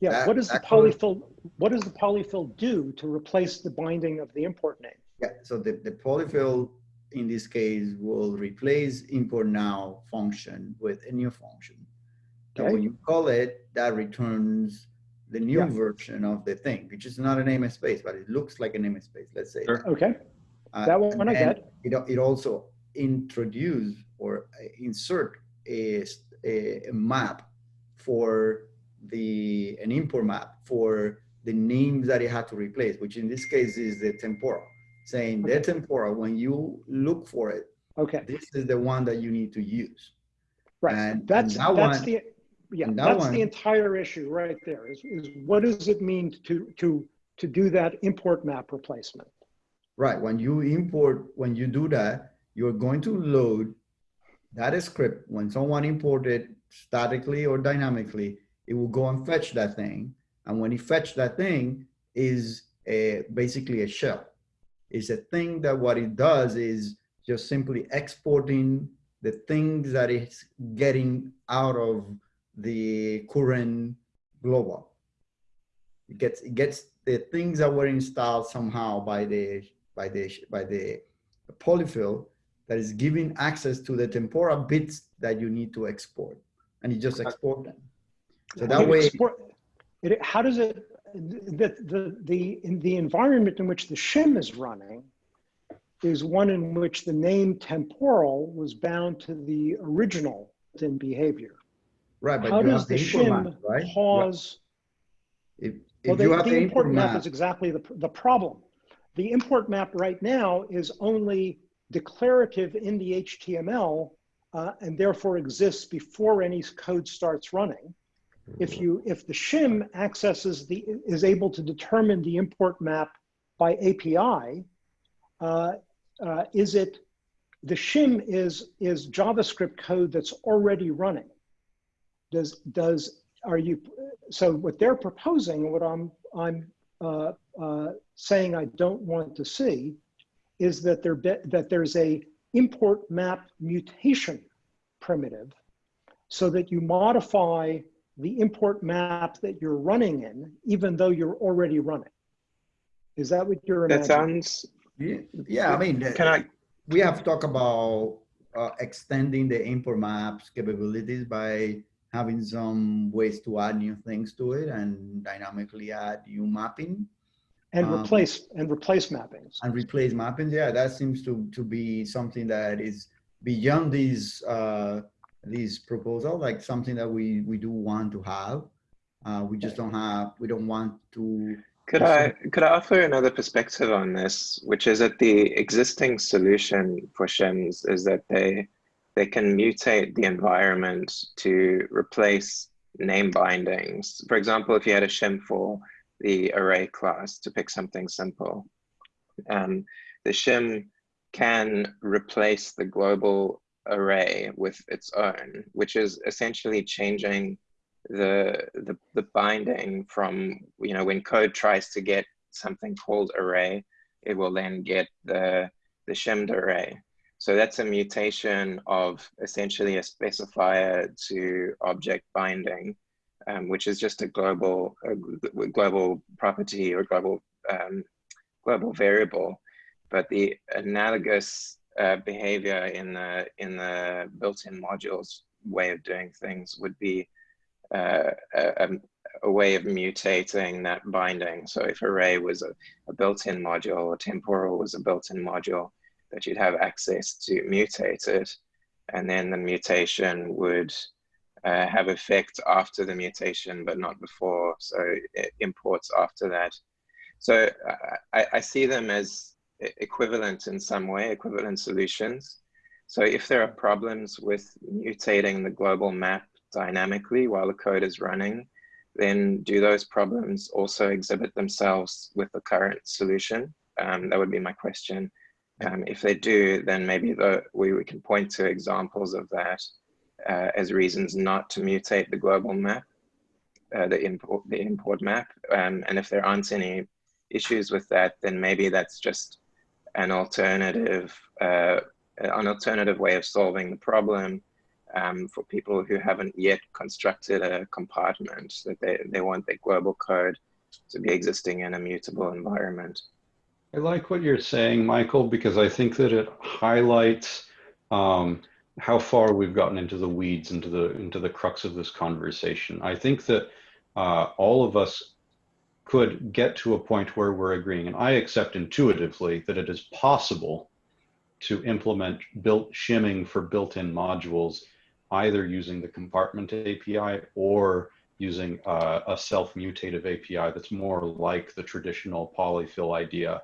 Yeah, That- what does the that code- polyfill, what does the polyfill do to replace the binding of the import name? Yeah. So the the polyfill in this case, will replace import now function with a new function. And Okay. when you call it, that returns the new Yeah. version of the thing, which is not a namespace, but it looks like a namespace, let's say. Sure. Okay, Uh, that and one I get. It, it also introduce or uh, a, a, s- a- a map for the, an import map for the names that it had to replace, which in this case is the temporal. Saying the temporal, when you look for it, Okay, this is the one that you need to use. right. And- That's, and that that's one- the, yeah, that that's one- the entire issue right there is, is what does it mean to, to, to do that import map replacement? Right, when you import, when you do that, you're going to load that script. When someone imported statically or dynamically, it will go and fetch that thing. And when it fetch that thing is a, basically a shell. It's a thing that what it does is just simply exporting the things that it's getting out of the current global. It gets, it gets the things that were installed somehow by the by the by the polyfill that is giving access to the temporal bits that you need to export, and you just uh, export them. So that way, export- It, how does it, the, the, the, in the environment in which the shim is running is one in which the name temporal was bound to the original in behavior. right? But How does the shim right? cause, If, well, if have the the import import map map, is exactly the, the problem. The import map right now is only declarative in the HTML uh, and therefore exists before any code starts running. If you, if the shim accesses the, is able to determine the import map by API, uh, uh, is it, the shim is, is JavaScript code that's already running. Does, does, are you, so what they're proposing, what I'm, I'm uh, uh, saying I don't want to see, is that there, be- that there's a import map mutation primitive so that you modify the import map that you're running in, even though you're already running. Is that what you're That imagining? sounds, yeah, yeah, I mean, can I, we have talked about uh, extending the import maps capabilities by having some ways to add new things to it and dynamically add new mapping. And um, replace, and replace mappings. and replace mappings. Yeah, that seems to to be something that is beyond these uh, these proposals, like something that we we do want to have. Uh, we just don't have. We don't want to. could I, could I offer another perspective on this, which is that the existing solution for shims is that they, they can mutate the environment to replace name bindings. For example, if you had a shim for the array class, to pick something simple, um, the shim can replace the global array with its own, which is essentially changing the, the, the binding from, you know, when code tries to get something called array, it will then get the, the shimmed array. So that's a mutation of essentially a specifier to object binding, um, which is just a global, a global property or global, um, global variable. But the analogous uh, behavior in the, in the built-in modules way of doing things would be uh, a, a- way of mutating that binding. So if array was a, a built-in module or temporal was a built-in module, that you'd have access to mutate it. And then the mutation would uh, have effect after the mutation, but not before. So it imports after that. So I, I see them as equivalent in some way, equivalent solutions. So if there are problems with mutating the global map dynamically while the code is running, then do those problems also exhibit themselves with the current solution? Um, that would be my question. Um, if they do, then maybe the, we, we can point to examples of that uh, as reasons not to mutate the global map, uh, the import the import map. Um, and if there aren't any issues with that, then maybe that's just an alternative uh, an alternative way of solving the problem um, for people who haven't yet constructed a compartment that they, they want their global code to be existing in a mutable environment. I like what you're saying, Michael, because I think that it highlights um, how far we've gotten into the weeds, into the into the crux of this conversation. I think that uh, all of us could get to a point where we're agreeing, and I accept intuitively that it is possible to implement built shimming for built-in modules, either using the compartment API or using uh, a self-mutative API that's more like the traditional polyfill idea.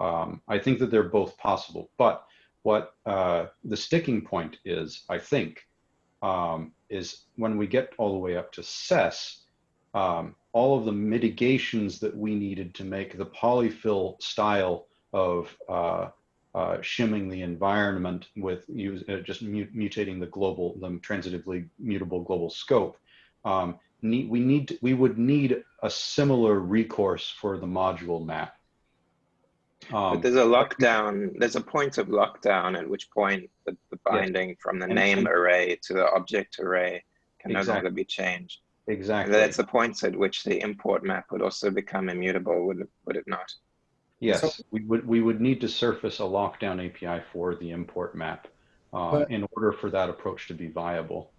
Um, I think that they're both possible, but what uh, the sticking point is, I think, um, is when we get all the way up to SES, um, all of the mitigations that we needed to make the polyfill style of uh, uh, shimming the environment with use, uh, just mutating the global, the transitively mutable global scope. Um, need, we need, we would need a similar recourse for the module map. but Um, there's a lockdown, there's a point of lockdown at which point the, the binding from the And- name array to the object array can no longer be changed. And exactly. that's the point at which the import map would also become immutable, would it, would it not? Yes, we would we would need to surface a lockdown API for the import map um, But- in order for that approach to be viable.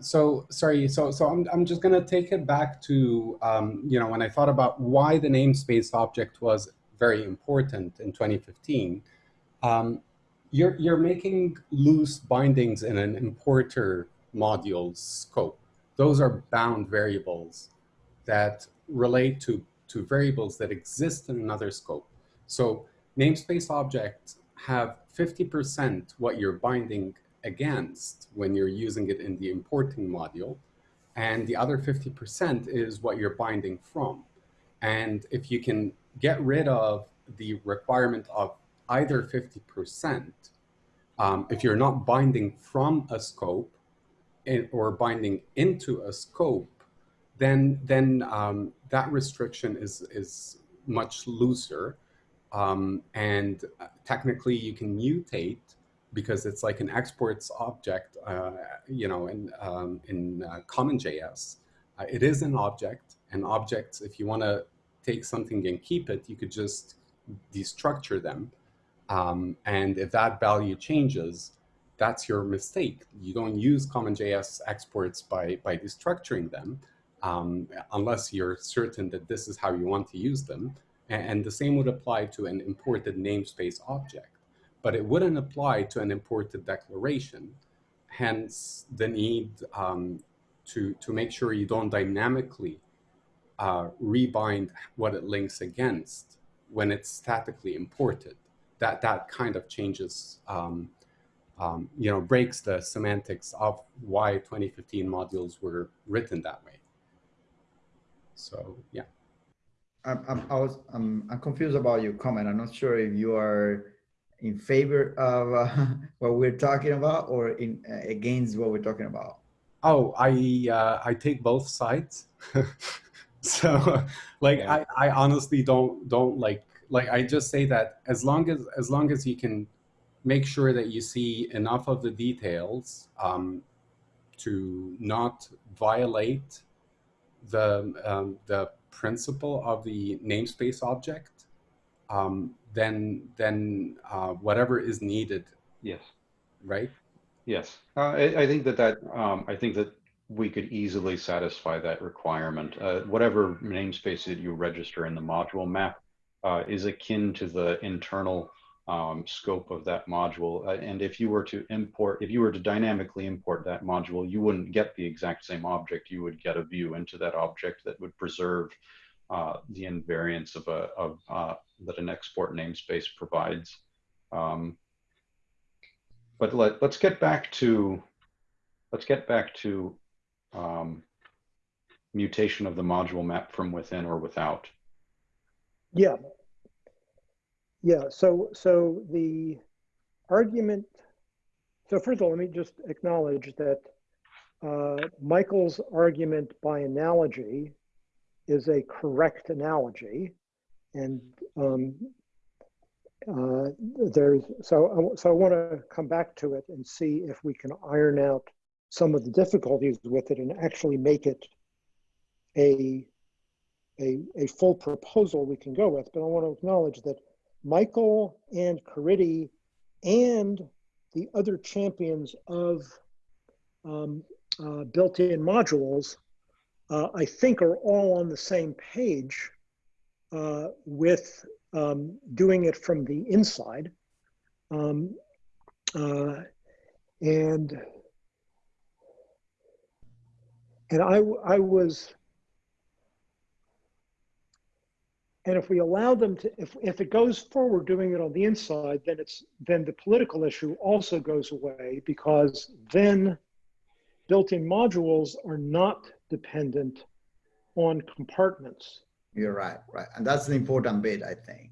so sorry so so i'm, I'm just going to take it back to um, you know when i thought about why the namespace object was very important in 2015 um, you're you're making loose bindings in an importer module scope those are bound variables that relate to to variables that exist in another scope so namespace objects have 50% what you're binding against when you're using it in the importing module. And the other 50% is what you're binding from. And if you can get rid of the requirement of either 50%, um, if you're not binding from a scope in, or binding into a scope, then, then um, that restriction is, is much looser. Um, and uh, technically you can mutate because it's like an exports object, uh, you know, in, um, in uh, CommonJS. Uh, it is an object, and objects, if you want to take something and keep it, you could just destructure them. Um, and if that value changes, that's your mistake. You don't use CommonJS exports by, by destructuring them um, unless you're certain that this is how you want to use them. And, and the same would apply to an imported namespace object but it wouldn't apply to an imported declaration. Hence the need um, to, to make sure you don't dynamically uh, rebind what it links against when it's statically imported. That, that kind of changes, um, um, you know, breaks the semantics of why 2015 modules were written that way. So, yeah. I'm, I'm, I was, I'm, I'm confused about your comment. I'm not sure if you are in favor of uh, what we're talking about or in uh, against what we're talking about. Oh, I uh, I take both sides. so, like, Yeah. I, I honestly don't don't like like I just say that as long as as long as you can make sure that you see enough of the details um, to not violate the um, the principle of the namespace object, um, then then uh, whatever is needed, Yes. right? Yes, uh, I, I think that that um, I think that we could easily satisfy that requirement. Uh, whatever namespace that you register in the module map uh, is akin to the internal um, scope of that module. Uh, and if you were to import, if you were to dynamically import that module, you wouldn't get the exact same object. You would get a view into that object that would preserve uh, the invariance of a of uh, that an export namespace provides. Um, but let, let's get back to let's get back to um, mutation of the module map from within or without. Yeah. Yeah, so, so the argument, so first of all, let me just acknowledge that uh, Michael's argument by analogy is a correct analogy. And um, uh, there's, so, I- so I want to come back to it and see if we can iron out some of the difficulties with it and actually make it a, a, a full proposal we can go with. But I want to acknowledge that Michael and Caridy and the other champions of um, uh, built-in modules, uh, I think are all on the same page uh, with um, doing it from the inside. Um, uh, and and I, I was, and if we allow them to, if, if it goes forward doing it on the inside, then it's, then the political issue also goes away because then built-in modules are not dependent on compartments. You're right, right. And that's an important bit, I think.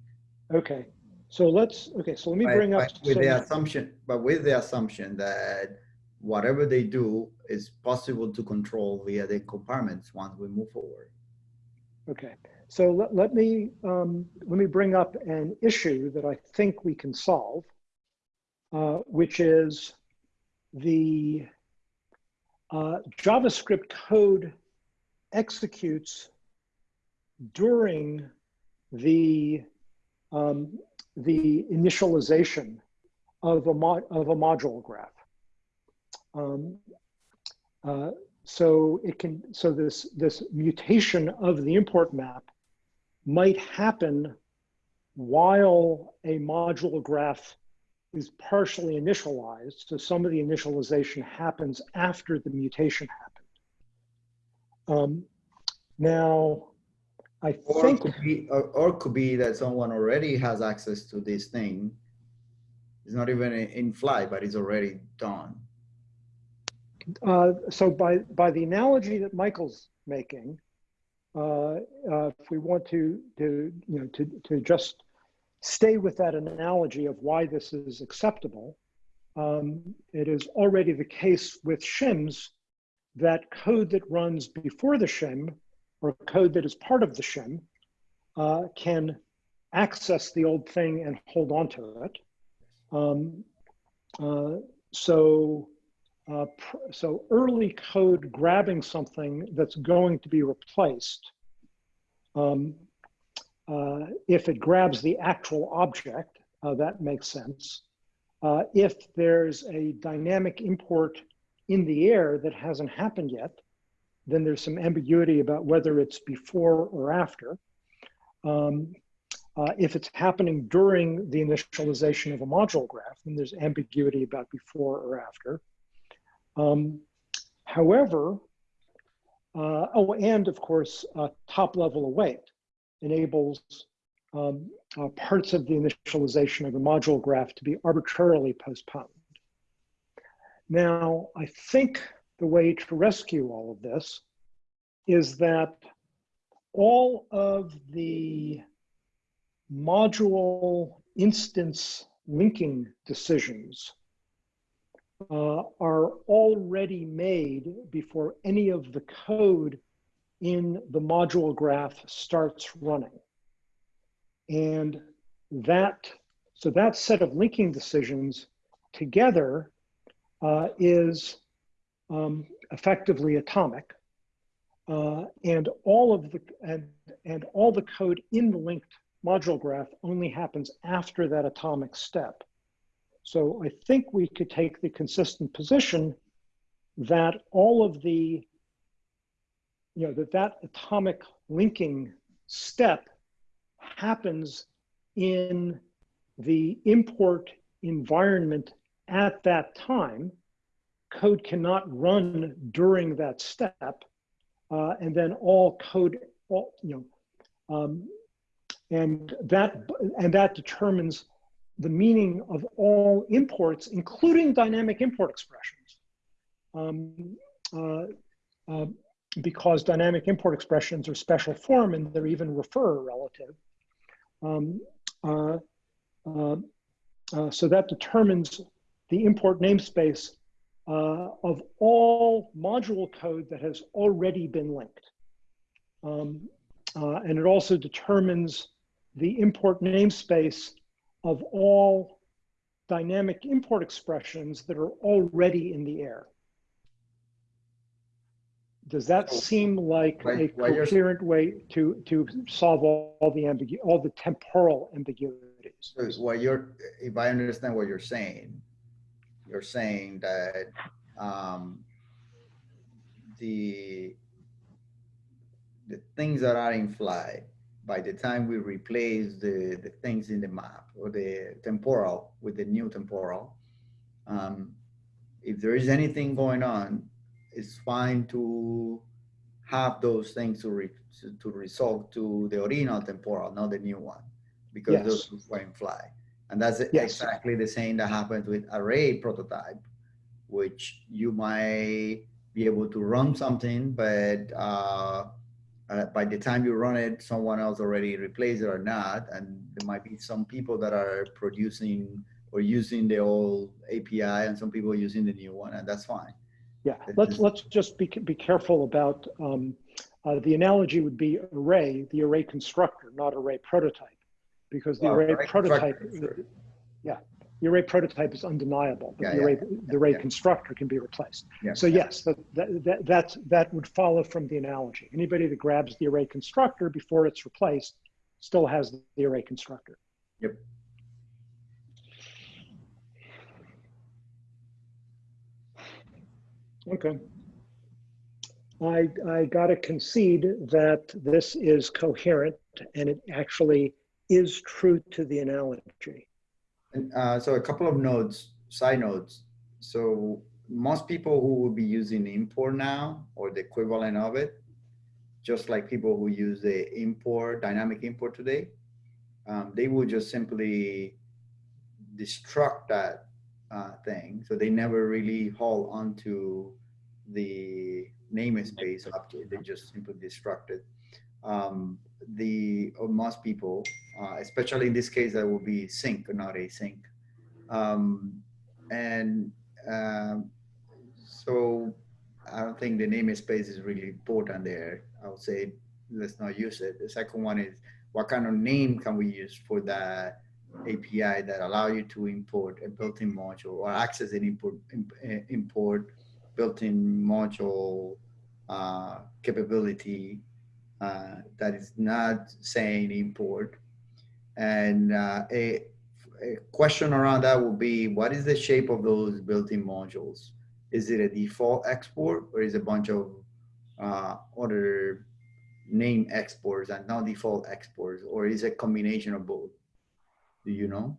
Okay, so let's, okay, so let me But- bring up. With some- the assumption, but with the assumption that whatever they do is possible to control via the compartments once we move forward. Okay, so let, let me, um, let me bring up an issue that I think we can solve, uh, which is the uh, JavaScript code executes during the, um, the initialization of a, mo of a module graph. Um, uh, so it can, so this, this mutation of the import map might happen while a module graph is partially initialized. So some of the initialization happens after the mutation happened. Um, now, I Or think, could be, or, or could be that someone already has access to this thing. It's not even in- in flight, but it's already done. Uh, so by, by the analogy that Michael's making, uh, uh, if we want to, to, you know, to, to just stay with that analogy of why this is acceptable, um, it is already the case with shims that code that runs before the shim or code that is part of the shim uh, can access the old thing and hold on to it. Um, uh, so, uh, so early code grabbing something that's going to be replaced, um, uh, if it grabs the actual object, uh, that makes sense. Uh, if there's a dynamic import in the air that hasn't happened yet, then there's some ambiguity about whether it's before or after. Um, uh, if it's happening during the initialization of a module graph, then there's ambiguity about before or after. Um, however, uh, oh, and of course, uh, top level await enables um, uh, parts of the initialization of a module graph to be arbitrarily postponed. Now, I think the way to rescue all of this is that all of the module instance linking decisions uh, are already made before any of the code in the module graph starts running. And that, so that set of linking decisions together uh, is um, effectively atomic. Uh, and all of the and, and all the code in the linked module graph only happens after that atomic step. So I think we could take the consistent position that all of the, you know, that that atomic linking step happens in the import environment at that time. Code cannot run during that step. Uh, and then all code, all, you know, um, and that and that determines the meaning of all imports, including dynamic import expressions, um, uh, uh, because dynamic import expressions are special form and they're even refer relative. Um, uh, uh, uh, so that determines the import namespace uh, of all module code that has already been linked. Um, and it also determines the import namespace of all dynamic import expressions that are already in the air. Does that seem like why- a coherent way to, to solve all, all the ambigu all the temporal ambiguity? parentheses. So what you're, if I understand what you're saying, you're saying that um, the the things that are in flight, by the time we replace the, the things in the map or the temporal with the new temporal, um, if there is anything going on, it's fine to have those things to, re, to, to result to the original temporal, not the new one, because Yes. those were in fly. And that's Yes. exactly the same that happens with array prototype, which you might be able to run something, but uh, uh, by the time you run it, someone else already replaced it or not. And there might be some people that are producing or using the old API and some people using the new one, and that's fine. Yeah, This let's, is- let's just be, be careful about, um, uh, the analogy would be array, the array constructor, not array prototype. Because the Well, array prototype, sure. The array prototype is undeniable, but Yeah, the yeah, array, the array yeah. constructor can be replaced. Yeah, So yes, that, that, that, that's, that would follow from the analogy. Anybody that grabs the array constructor before it's replaced still has the array constructor. Yep. Okay. I, I gotta concede that this is coherent and it actually is true to the analogy. And uh, so a couple of nodes, side nodes. So most people who will be using import now or the equivalent of it, just like people who use the import, dynamic import today, um, they will just simply destruct that uh, thing. So they never really hold onto the namespace object. They just simply destruct it. Um, the most people, uh, especially in this case, that will be sync, not async. Um, and um, so I don't think the namespace is really important there. I would say let's not use it. The second one is what kind of name can we use for that API that allow you to import a built-in module or access an import eh, import built-in module uh, capability uh, that is not saying import. And uh, a, a question around that would be, what is the shape of those built-in modules? Is it a default export or is a bunch of uh, other name exports and not default exports, or is it a combination of both? Do you know?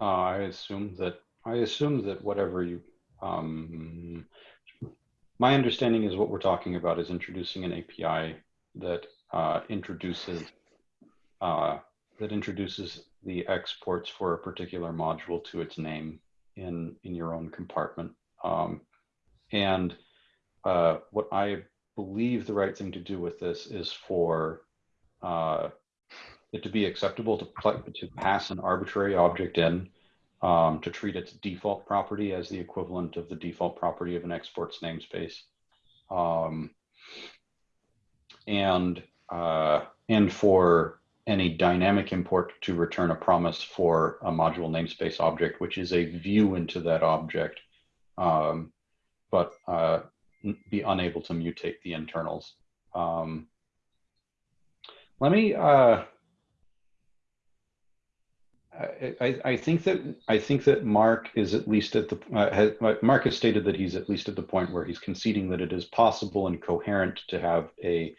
Uh, I assume that I assume that whatever you um, my understanding is what we're talking about is introducing an API that uh, introduces uh, that introduces the exports for a particular module to its name in in your own compartment. Um, and uh, what I believe the right thing to do with this is for uh, it to be acceptable to, to pass an arbitrary object in um, to treat its default property as the equivalent of the default property of an export's namespace. Um, and, uh, and for any dynamic import to return a promise for a module namespace object, which is a view into that object, um, but uh, be unable to mutate the internals. Um, let me, uh, I, I, think that I think that Mark is at least at the uh, has, Mark has stated that he's at least at the point where he's conceding that it is possible and coherent to have a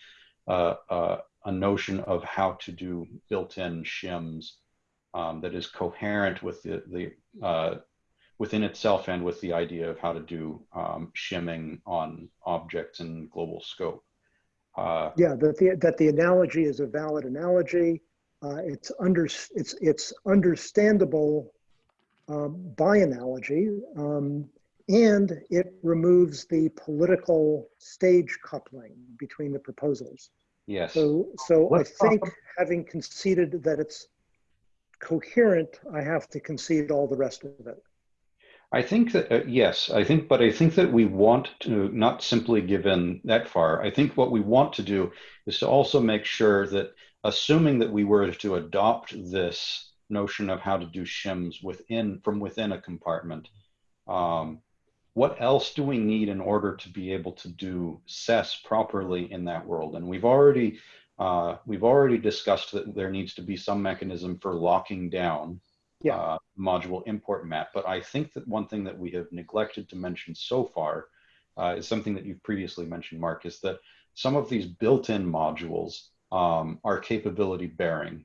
uh, uh, a notion of how to do built-in shims um, that is coherent with the the uh, within itself and with the idea of how to do um, shimming on objects in global scope. Uh, Yeah, that the, that the analogy is a valid analogy. Uh, it's under, it's, it's understandable um, by analogy. Um, and it removes the political stage coupling between the proposals. Yes. So, so I Let's think having conceded that it's coherent, I have to concede all the rest of it. I think that, uh, yes, I think, but I think that we want to not simply give in that far. I think what we want to do is to also make sure that, assuming that we were to adopt this notion of how to do shims within, from within a compartment, um, what else do we need in order to be able to do SES properly in that world? And we've already uh, we've already discussed that there needs to be some mechanism for locking down Yeah. uh, module import map. But I think that one thing that we have neglected to mention so far uh, is something that you've previously mentioned, Mark, is that some of these built-in modules um, are capability bearing.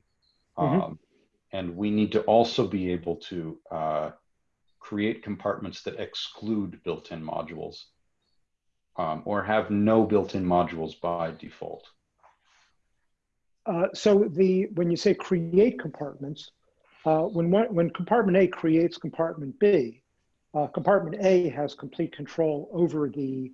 Mhm. Um, and we need to also be able to uh, create compartments that exclude built-in modules um, or have no built-in modules by default. Uh, so the when you say create compartments, uh, when one, when compartment A creates compartment B, uh, compartment A has complete control over the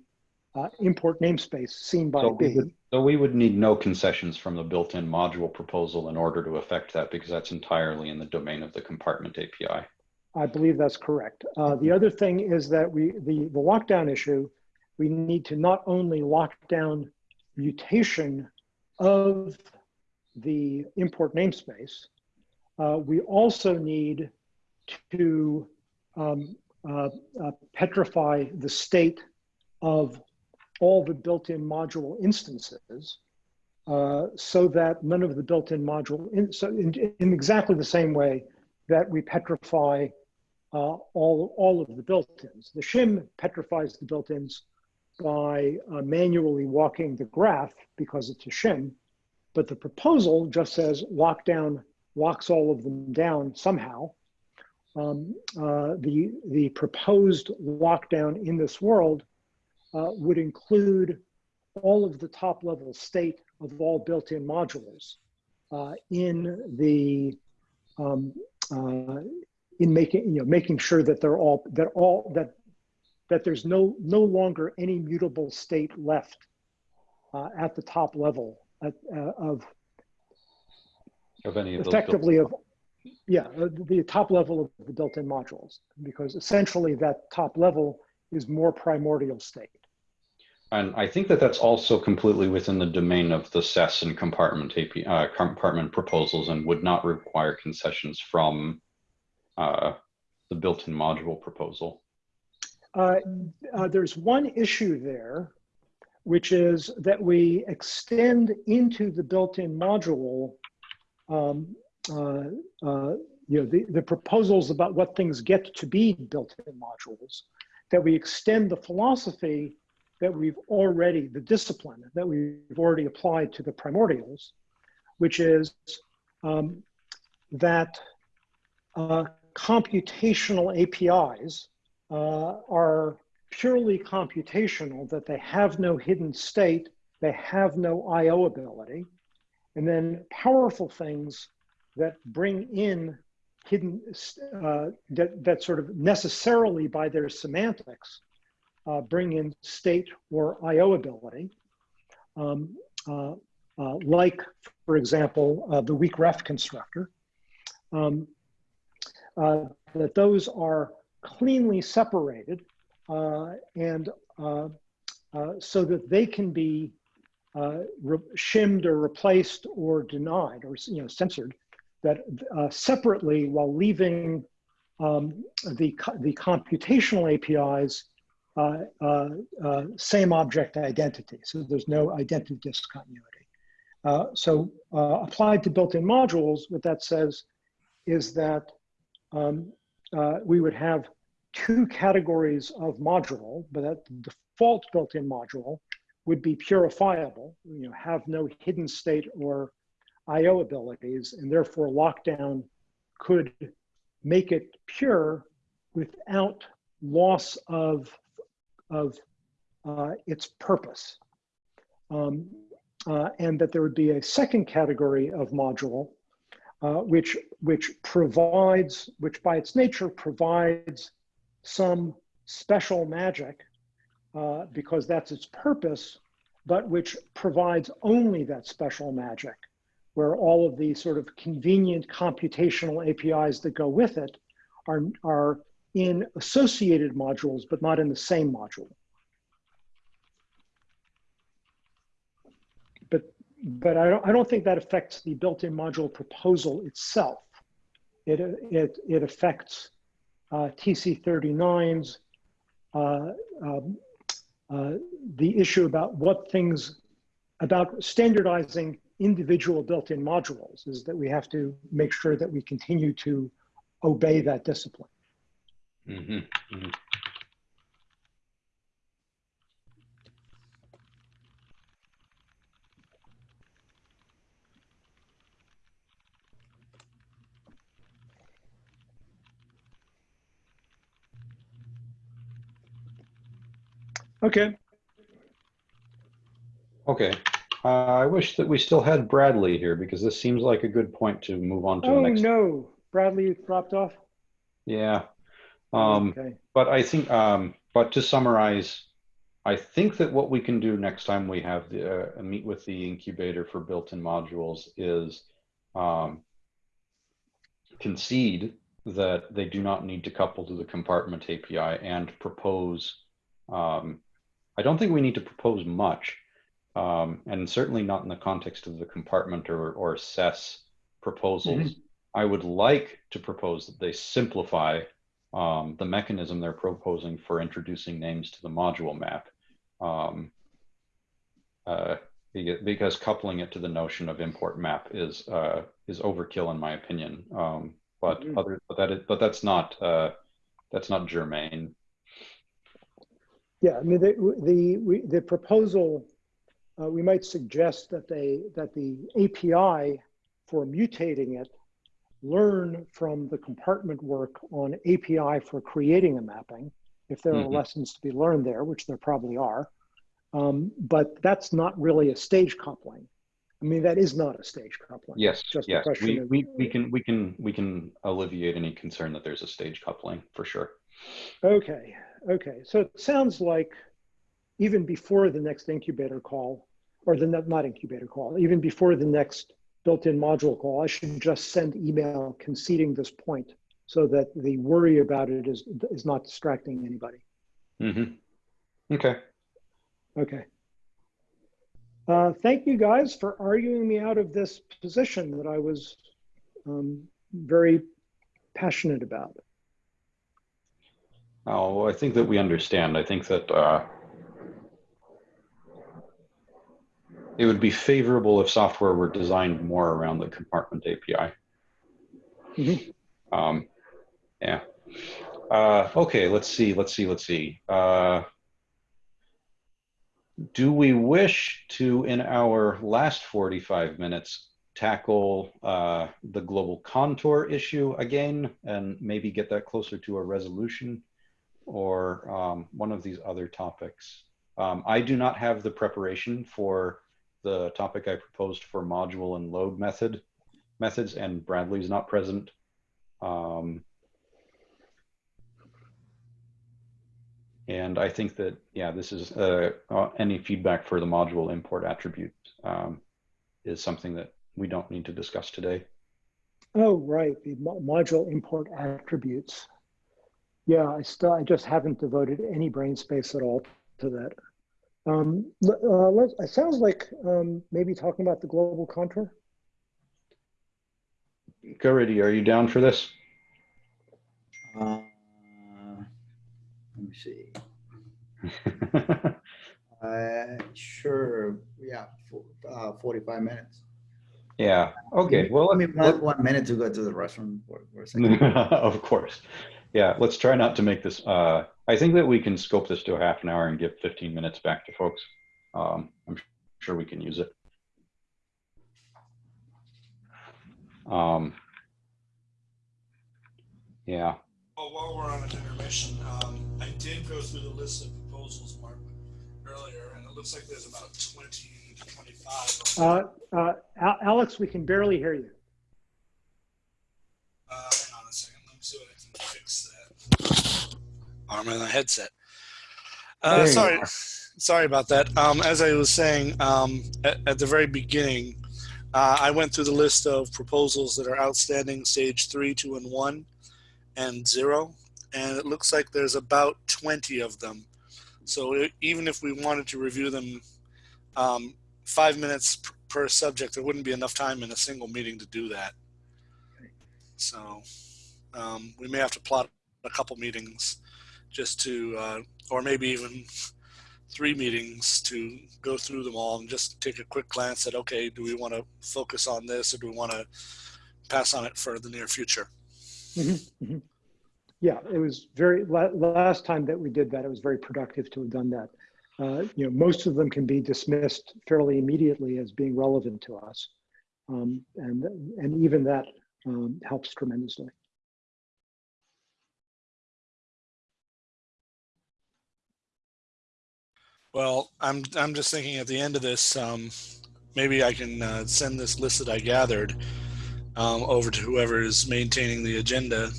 uh, import namespace seen by So we, B. would, so we would need no concessions from the built-in module proposal in order to affect that because that's entirely in the domain of the compartment API. I believe that's correct. Uh, the other thing is that we the the lockdown issue, we need to not only lock down mutation of the import namespace, uh, we also need to um, uh, uh, petrify the state of all the built-in module instances uh, so that none of the built-in module, in, so in, in exactly the same way that we petrify uh, all, all of the built-ins. The shim petrifies the built-ins by uh, manually walking the graph because it's a shim, but the proposal just says lockdown locks all of them down somehow. Um, uh, the, the proposed lockdown in this world uh, would include all of the top level state of all built-in modules uh, in the um, uh, in making you know making sure that they're all that all that that there's no no longer any mutable state left uh, at the top level at, uh, of Of any of those effectively of yeah uh, the top level of the built-in modules because essentially that top level is more primordial state. And I think that that's also completely within the domain of the SES and compartment API, uh, compartment proposals and would not require concessions from uh, the built-in module proposal. Uh, uh, there's one issue there, which is that we extend into the built-in module, um, uh, uh, you know, the, the proposals about what things get to be built-in modules, that we extend the philosophy that we've already, the discipline that we've already applied to the primordials, which is um, that uh, computational APIs uh, are purely computational, that they have no hidden state, they have no IO ability, and then powerful things that bring in hidden, uh, that, that sort of necessarily by their semantics uh, bring in state or IO ability. Um, uh, uh, like, for example, uh, the weak ref constructor, um, uh, that those are cleanly separated uh, and uh, uh, so that they can be uh, shimmed or replaced or denied or you know censored that uh, separately while leaving um, the, the computational APIs uh, same object identity. So there's no identity discontinuity. so applied to built-in modules, what that says is that um, uh, we would have two categories of module, but that the default built-in module would be purifiable, you know, have no hidden state or IO abilities, and therefore lockdown could make it pure without loss of, of uh, its purpose. Um, uh, and that there would be a second category of module uh, which, which provides, which by its nature provides some special magic uh, because that's its purpose, but which provides only that special magic, where all of the sort of convenient computational APIs that go with it are, are in associated modules, but not in the same module. But I don't, I don't think that affects the built-in module proposal itself. It, it, it affects uh, TC39's, uh, um, uh, the issue about what things, about standardizing individual built-in modules is that we have to make sure that we continue to obey that discipline. Mhm, mhm. Okay, Okay, uh, I wish that we still had Bradley here because this seems like a good point to move on to the next. oh no, Bradley dropped off? Yeah. Um, Okay, but I think, um, but to summarize, I think that what we can do next time we have the, uh, meet with the incubator for built-in modules is um, concede that they do not need to couple to the compartment API and propose. Um, I don't think we need to propose much, um, and certainly not in the context of the compartment or, or SES proposals. I would like to propose that they simplify um, the mechanism they're proposing for introducing names to the module map. Um, uh, because coupling it to the notion of import map is uh, is overkill in my opinion. Um, but Mhm. other but that is, but that's not uh, that's not germane. Yeah, I mean, the, the, we- the proposal, uh, we might suggest that they, that the API for mutating it learn from the compartment work on API for creating a mapping, if there are Mhm. lessons to be learned there, which there probably are. Um, but that's not really a stage coupling. I mean, that is not a stage coupling. Yes, Just yes, question we, of- we we can we can we can alleviate any concern that there's a stage coupling for sure. Okay, okay. So it sounds like even before the next incubator call, or the not not incubator call, even before the next built-in module call, I should just send email conceding this point so that the worry about it is is not distracting anybody. hmm Okay. Okay. Uh, thank you guys for arguing me out of this position that I was um, very passionate about. Oh, I think that we understand. I think that uh, it would be favorable if software were designed more around the compartment API. Mhm. Um, yeah. Uh, okay, let's see, let's see, let's see. Uh, do we wish to, in our last 45 minutes, tackle uh, the global contour issue again and maybe get that closer to a resolution or um, one of these other topics? Um, I do not have the preparation for the topic I proposed for module and load method methods, and Bradley's not present. Um, and I think that, yeah, this is uh, uh, any feedback for the module import attribute um, is something that we don't need to discuss today. Oh, right, the mo- module import attributes. Yeah, I still, I just haven't devoted any brain space at all to that. Um, uh, let, it sounds like um, maybe talking about the global contour. Caridy, are you down for this? Uh, let me see. Uh, sure. Yeah, for, uh, 45 minutes. yeah, okay, well, I mean, one, one minute to go to the restroom for, for a second. of course. Yeah, let's try not to make this. Uh, I think that we can scope this to a half an hour and give 15 minutes back to folks. Um, I'm sure we can use it. Um, yeah, Well, while we're on an intermission, um, I did go through the list of proposals, Mark, earlier, and it looks like there's about 20 to 25. Uh, uh, Alex, we can barely hear you. Uh, hang on a second. Let me see what I can fix that. Arm in the headset. Uh, sorry, sorry about that. Um, as I was saying um, at, at the very beginning, uh, I went through the list of proposals that are outstanding, stage three, two, and one, and zero, and it looks like there's about 20 of them. So e- even if we wanted to review them um, five minutes per subject, there wouldn't be enough time in a single meeting to do that. So um, we may have to plot a couple meetings just to, uh, or maybe even three meetings to go through them all and just take a quick glance at, okay, do we want to focus on this or do we want to pass on it for the near future? Mhm, mhm. Yeah, it was very, la- last time that we did that, it was very productive to have done that. Uh, You know, most of them can be dismissed fairly immediately as being relevant to us. Um, And, and even that um, helps tremendously. Well, I'm I'm just thinking at the end of this, um, maybe I can uh, send this list that I gathered um, over to whoever is maintaining the agenda,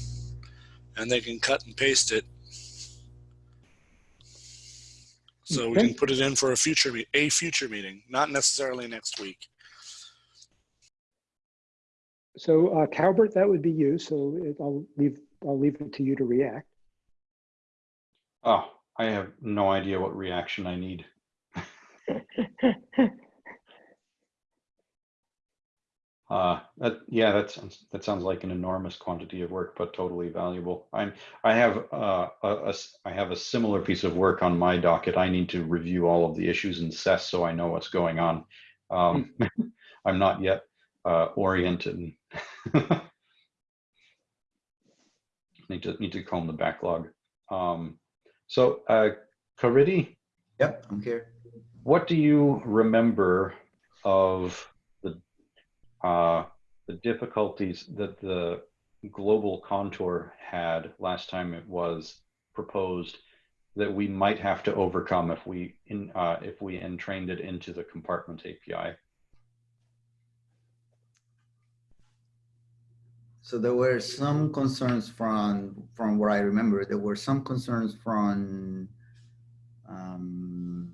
and they can cut and paste it. So we can put it in for a future a future meeting, not necessarily next week. So uh, Calbert, that would be you. So it- I'll leave, I'll leave it to you to react. Oh, I have no idea what reaction I need. Uh, that, yeah, that sounds, that sounds like an enormous quantity of work, but totally valuable. I'm, I have, uh, a, a I have a similar piece of work on my docket. I need to review all of the issues in SES so I know what's going on. Um, I'm not yet, uh, oriented. Need to, need to comb the backlog. Um, so, uh, Caridy, Yep, I'm here. what do you remember of the uh, the difficulties that the global contour had last time it was proposed that we might have to overcome if we in uh, if we entrained it into the compartment API? So there were some concerns from, from what I remember, there were some concerns from, um,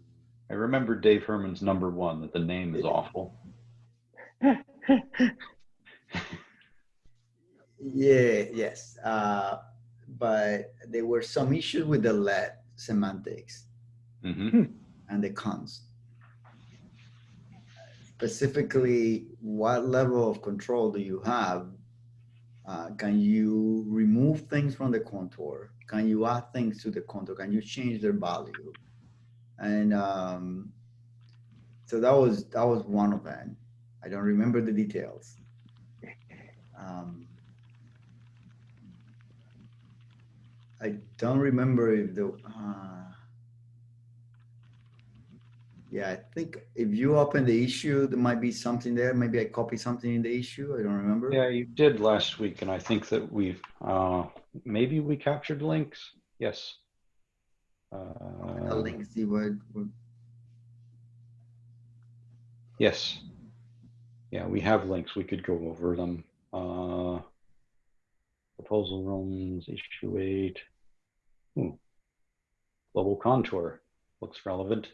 I remember Dave Herman's number one that the name is awful. yeah, yes. Uh, but there were some issues with the let semantics hmm and the cons. Specifically, what level of control do you have? Uh, can you remove things from the contour? Can you add things to the contour? Can you change their value? And um, so that was that was one of them. I don't remember the details. Um, I don't remember if the. Uh, yeah, I think if you open the issue, there might be something there. Maybe I copied something in the issue. I don't remember. Yeah, you did last week, and I think that we've uh, maybe we captured links. Yes. Uh, link, see what, what Yes. Yeah, we have links. We could go over them. Uh, proposal realms, issue eight. Hmm. Global contour looks relevant.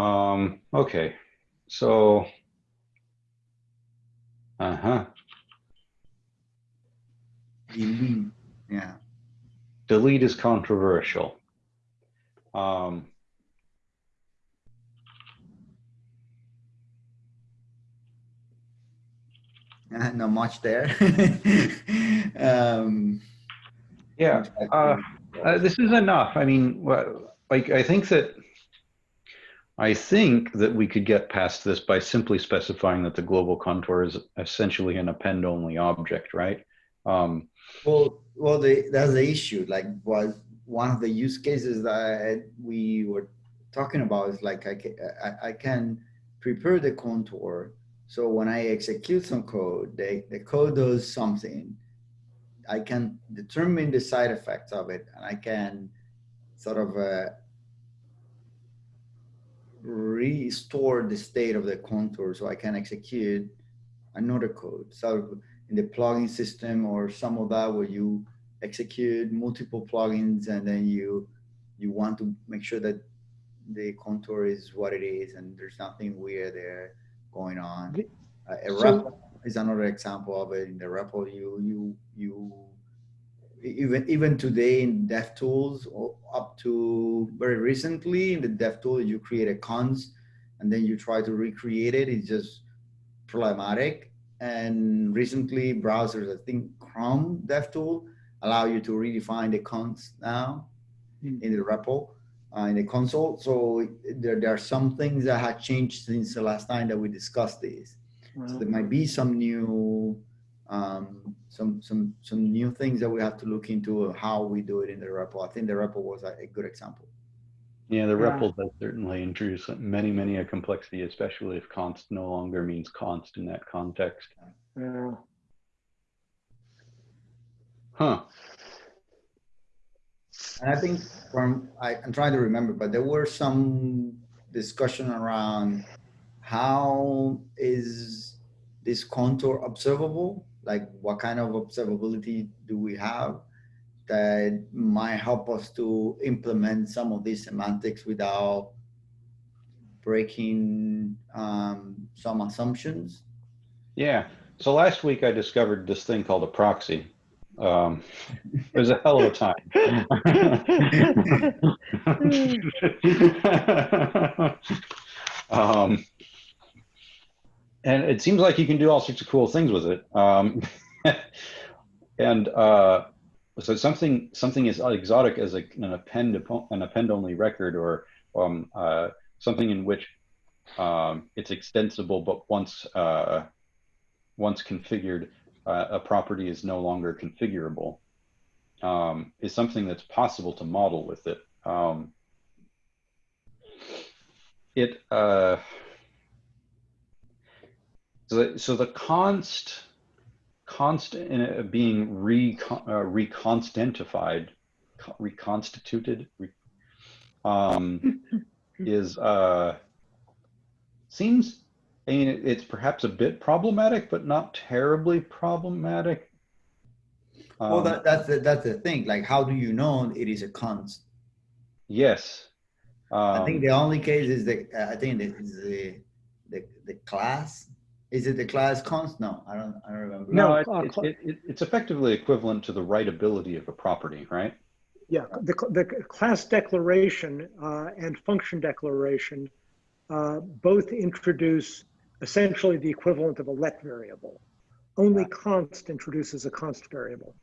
Um, okay, so. Uh-huh. delete. Yeah. Delete is controversial. Um, Uh, not much there. um, yeah, uh, Uh, this is enough. I mean, like, I think that, I think that we could get past this by simply specifying that the global contour is essentially an append-only object, right? Um, well, well, the, that's the issue. Like, was one of the use cases that we were talking about is like I can, I, I can prepare the contour. So when I execute some code, the, the code does something. I can determine the side effects of it, and I can sort of uh, restore the state of the contour so I can execute another code. So in the plugin system or some of that where you execute multiple plugins and then you you want to make sure that the contour is what it is and there's nothing weird there going on. Uh, a so- REPL is another example of it. In the REPL, you you you even even today in DevTools up to very recently in the DevTools, you create a cons and then you try to recreate it. It's just problematic. And recently, browsers, I think Chrome DevTool, allow you to redefine the cons now. Hmm. in the REPL, uh, in the console. So there, there are some things that have changed since the last time that we discussed this. So there might be some new, um, some, some, some new things that we have to look into how we do it in the REPL. I think the REPL was a, a good example. Yeah, the Yeah. REPL does certainly introduce many, many a complexity, especially if const no longer means const in that context. Yeah. Huh. And I think from, I, I'm trying to remember, but there were some discussion around how is this contour observable? Like what kind of observability do we have that might help us to implement some of these semantics without breaking um, some assumptions? Yeah. So last week I discovered this thing called a proxy. Um, it was a hell of a time. um, and it seems like you can do all sorts of cool things with it. Um, and uh, so something something as exotic as a, an append an append only record or um, uh, something in which um, it's extensible, but once uh, once configured, uh, a property is no longer configurable. Um, is something that's possible to model with it. Um, it uh, so, the, so the const const in it being recon, uh, reconstentified, co- reconstituted, re, um, is uh, seems I mean, it- it's perhaps a bit problematic, but not terribly problematic. Well, Um, that, that's, the, that's the thing. Like, how do you know it is a const? yes. I think Um, the only case is the, I think it is the, the, the class. Is it the class const? No, I don't, I don't remember. no, No, it, uh, it, it, it- it's effectively equivalent to the writability of a property, right? Yeah, the, the class declaration uh, and function declaration uh, both introduce essentially the equivalent of a let variable. Only const introduces a const variable.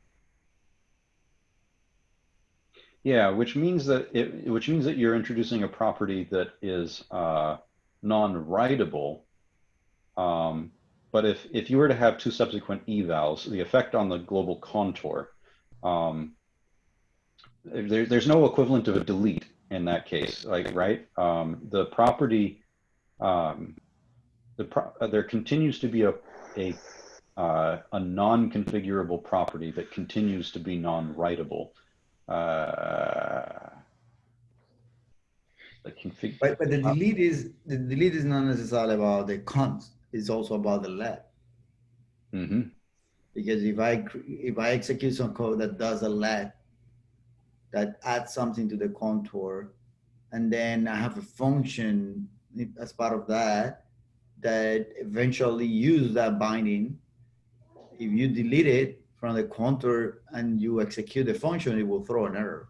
Yeah, which means that it, which means that you're introducing a property that is uh, non-writable. Um, but if if you were to have two subsequent evals, the effect on the global contour, um, there, there's no equivalent of a delete in that case, like right? Um, the property, um, the pro uh, there continues to be a a uh, a non-configurable property that continues to be non-writable. Uh. But, but the delete is, the delete is not necessarily about the const, it's also about the let. hmm Because if I, if I execute some code that does a let, that adds something to the contour, and then I have a function as part of that, that eventually use that binding. If you delete it from the contour and you execute the function, it will throw an error.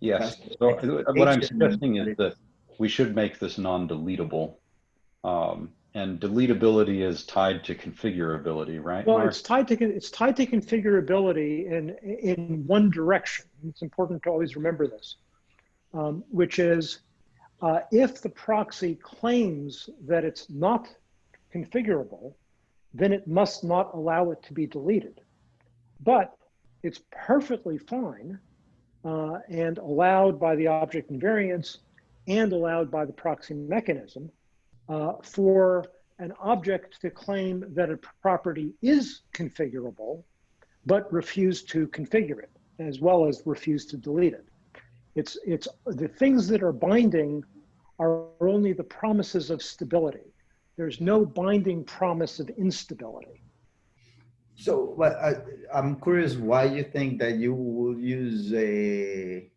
Yes. That's So what I'm suggesting is that we should make this non-deletable. Um, and deletability is tied to configurability, right? Well, Mark? it's tied to it's tied to configurability in in one direction. It's important to always remember this, um, which is uh, if the proxy claims that it's not configurable, then it must not allow it to be deleted. But it's perfectly fine uh, and allowed by the object invariance and allowed by the proxy mechanism uh, for an object to claim that a property is configurable, but refuse to configure it, as well as refuse to delete it. It's, it's the things that are binding are only the promises of stability. There's no binding promise of instability. So, I, I'm curious why you think that you will use a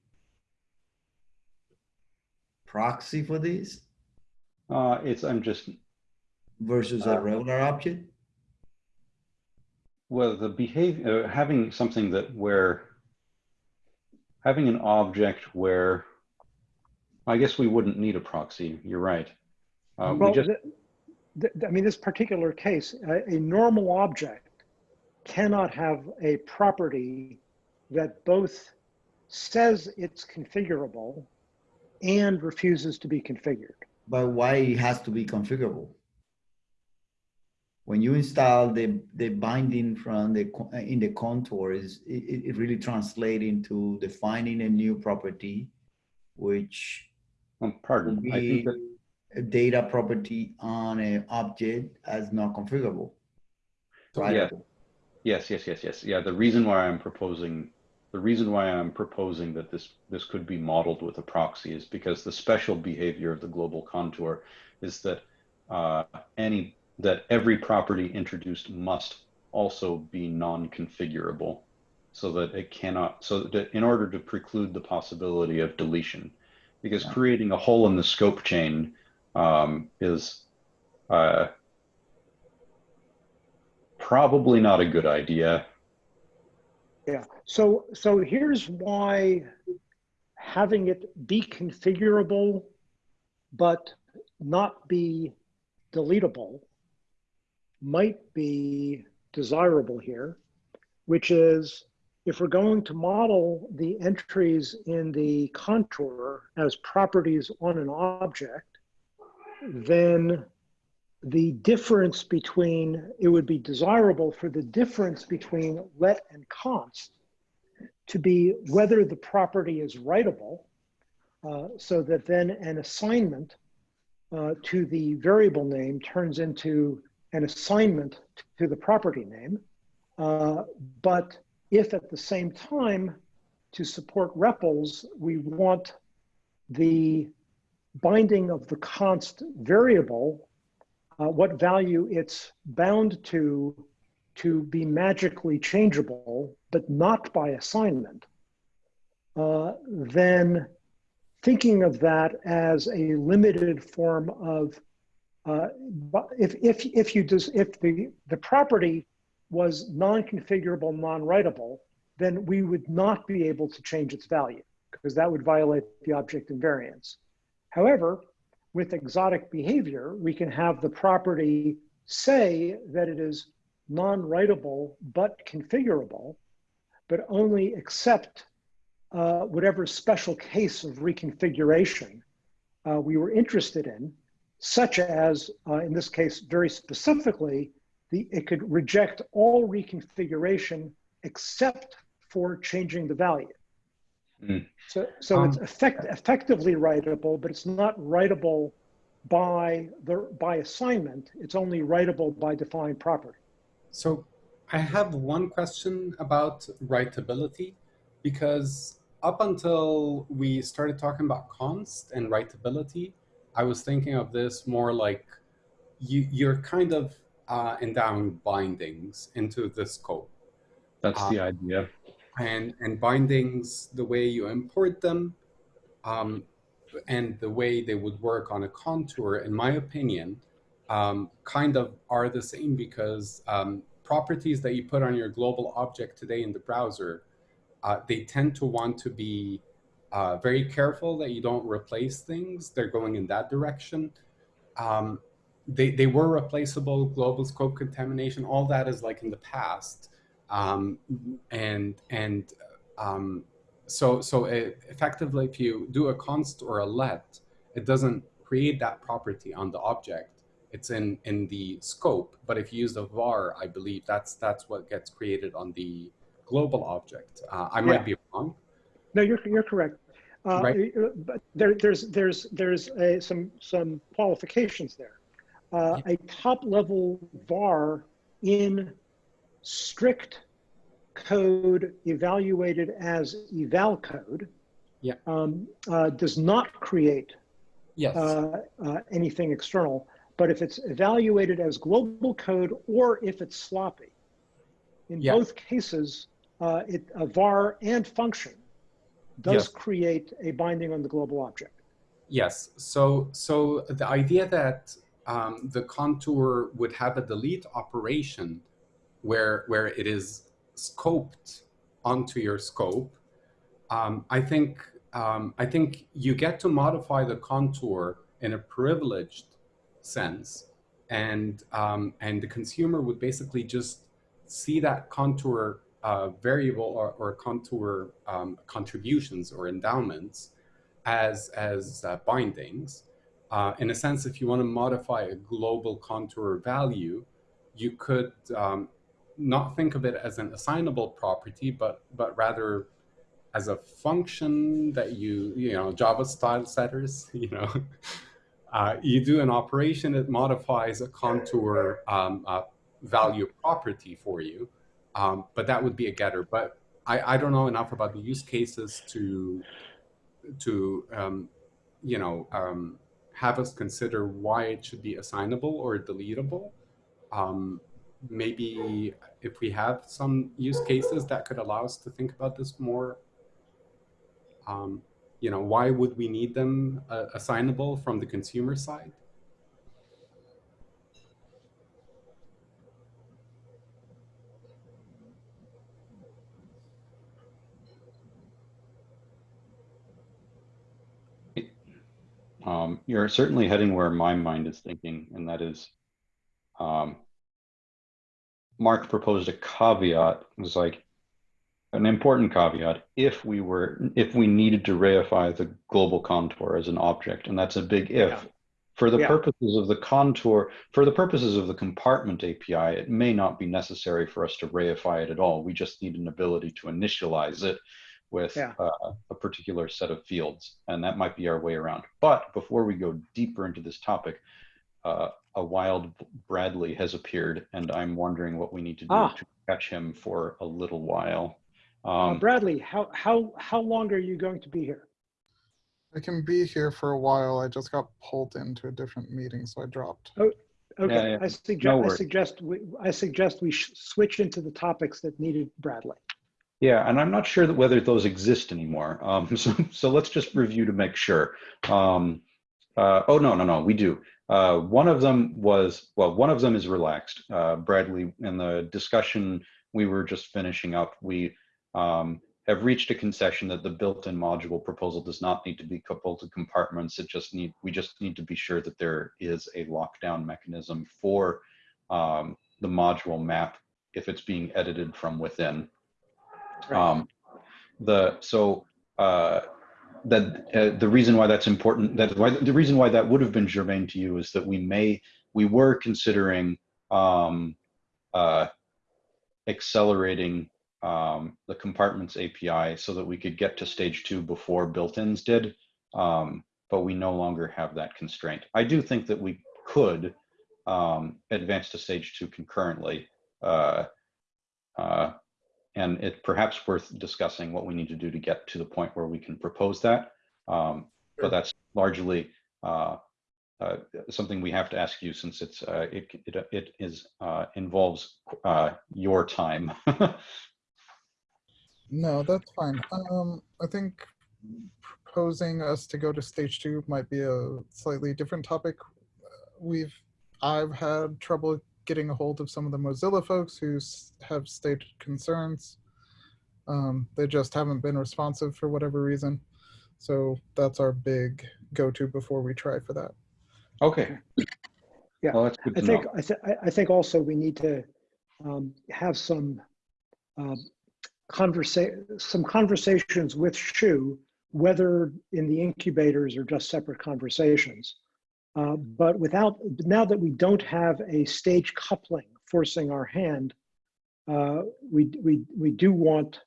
proxy for this Uh, it's, I'm just, versus Uh, a regular object? well, the behavior, uh, having something that where, having an object where, I guess we wouldn't need a proxy, you're right. Uh, we just, th- th- I mean, this particular case, a, a normal object cannot have a property that both says it's configurable and refuses to be configured. But why it has to be configurable? When you install the, the binding from the, in the contour is, it, it really translates into defining a new property, which Well, pardon. would I think that a data property on an object as not configurable. Right? Yeah. Yes, yes, yes, yes. Yeah, the reason why I'm proposing, the reason why I'm proposing that this, this could be modeled with a proxy is because the special behavior of the global contour is that uh, any, that every property introduced must also be non-configurable so that it cannot, so that in order to preclude the possibility of deletion, because Yeah. creating a hole in the scope chain um, is uh, probably not a good idea. Yeah, so, so here's why having it be configurable, but not be deletable might be desirable here, which is if we're going to model the entries in the contour as properties on an object, then the difference between, it would be desirable for the difference between let and const to be whether the property is writable, uh, so that then an assignment uh, to the variable name turns into an assignment to the property name. Uh, but if at the same time, to support REPLs, we want the binding of the const variable uh, what value it's bound to to be magically changeable, but not by assignment, uh, then thinking of that as a limited form of uh, if if if you just if the the property was non-configurable, non-writable, then we would not be able to change its value because that would violate the object invariance. However, with exotic behavior, we can have the property say that it is non-writable but configurable, but only accept uh, whatever special case of reconfiguration uh, we were interested in, such as, uh, in this case, very specifically, the, it could reject all reconfiguration except for changing the value. Mm. So, so it's Um, effect, effectively writable, but it's not writable by the by assignment. It's only writable by defined property. So I have one question about writability because up until we started talking about const and writability, I was thinking of this more like you, you're kind of uh, endowing bindings into the scope. That's Uh, the idea. And and bindings the way you import them um, and the way they would work on a contour in my opinion um, kind of are the same because um, properties that you put on your global object today in the browser uh, they tend to want to be uh, very careful that you don't replace things. They're going in that direction. Um, they, they were replaceable global scope contamination all that is like in the past um, and and um, so so it, effectively if you do a const or a let it doesn't create that property on the object it's in in the scope but if you use the var i believe that's that's what gets created on the global object uh, i might be wrong No, you're you're correct. Uh, Right. But there, there's there's there's a, some some qualifications there. Uh, A top level var in strict code evaluated as eval code Yeah. um, uh, does not create yes uh, uh, anything external. But if it's evaluated as global code or if it's sloppy, in Yeah. both cases, uh, it, a var and function does Yes. create a binding on the global object. Yes. So so the idea that um, the contour would have a delete operation where where it is scoped onto your scope, um, I think um, I think you get to modify the contour in a privileged sense, and um, and the consumer would basically just see that contour uh, variable or, or contour um, contributions or endowments as, as uh, bindings. Uh, in a sense, if you want to modify a global contour value, you could um, not think of it as an assignable property, but, but rather as a function that you, you know, Java style setters, you know, uh, you do an operation that modifies a contour um, value property for you, um, but that would be a getter. But I, I don't know enough about the use cases to, to um, you know, um, have us consider why it should be assignable or deletable. Maybe if we have some use cases that could allow us to think about this more um, you know, why would we need them uh, assignable from the consumer side? Um, you're certainly heading where my mind is thinking, and that is, um, Mark proposed a caveat. It was like an important caveat. If we were, if we needed to reify the global contour as an object, and that's a big if. Yeah. For the Yeah. purposes of the contour, for the purposes of the compartment API, it may not be necessary for us to reify it at all. We just need an ability to initialize it with Yeah. uh, a particular set of fields, and that might be our way around. But before we go deeper into this topic, uh, a wild Bradley has appeared, and I'm wondering what we need to do Ah. to catch him for a little while. Uh, Um, Bradley, how, how, how long are you going to be here? I can be here for a while. I just got pulled into a different meeting, so I dropped. Oh, Okay, yeah. I suggest, No I suggest, we I suggest we sh- switch into the topics that needed Bradley. Yeah, and I'm not sure that whether those exist anymore. Um, so, so let's just review to make sure. Um, uh, oh no, no, no, we do. Uh, one of them was well, one of them is relaxed. Uh, Bradley, in the discussion we were just finishing up, we um, have reached a concession that the built-in module proposal does not need to be coupled to compartments. It just need we just need to be sure that there is a lockdown mechanism for um, the module map if it's being edited from within. Right. Um, the so uh, that uh, the reason why that's important that why the reason why that would have been germane to you is that we may we were considering um, uh, accelerating um, the compartments API so that we could get to stage two before built-ins did, um, but we no longer have that constraint. I do think that we could um, advance to stage two concurrently. Uh, uh, and it's perhaps worth discussing what we need to do to get to the point where we can propose that. Um, but that's largely uh, uh, something we have to ask you since it's uh, it, it it is uh, involves uh, your time. No, that's fine. Um, I think proposing us to go to stage two might be a slightly different topic. We've, I've had trouble getting a hold of some of the Mozilla folks who have stated concerns. Um, they just haven't been responsive for whatever reason. So that's our big go-to before we try for that. okay. Yeah, Well, that's good I think. I, th- I- I think also we need to um, have some um, conversa, some conversations with Shu, whether in the incubators or just separate conversations. Uh, But without, now that we don't have a stage coupling forcing our hand, uh, we, we, we do want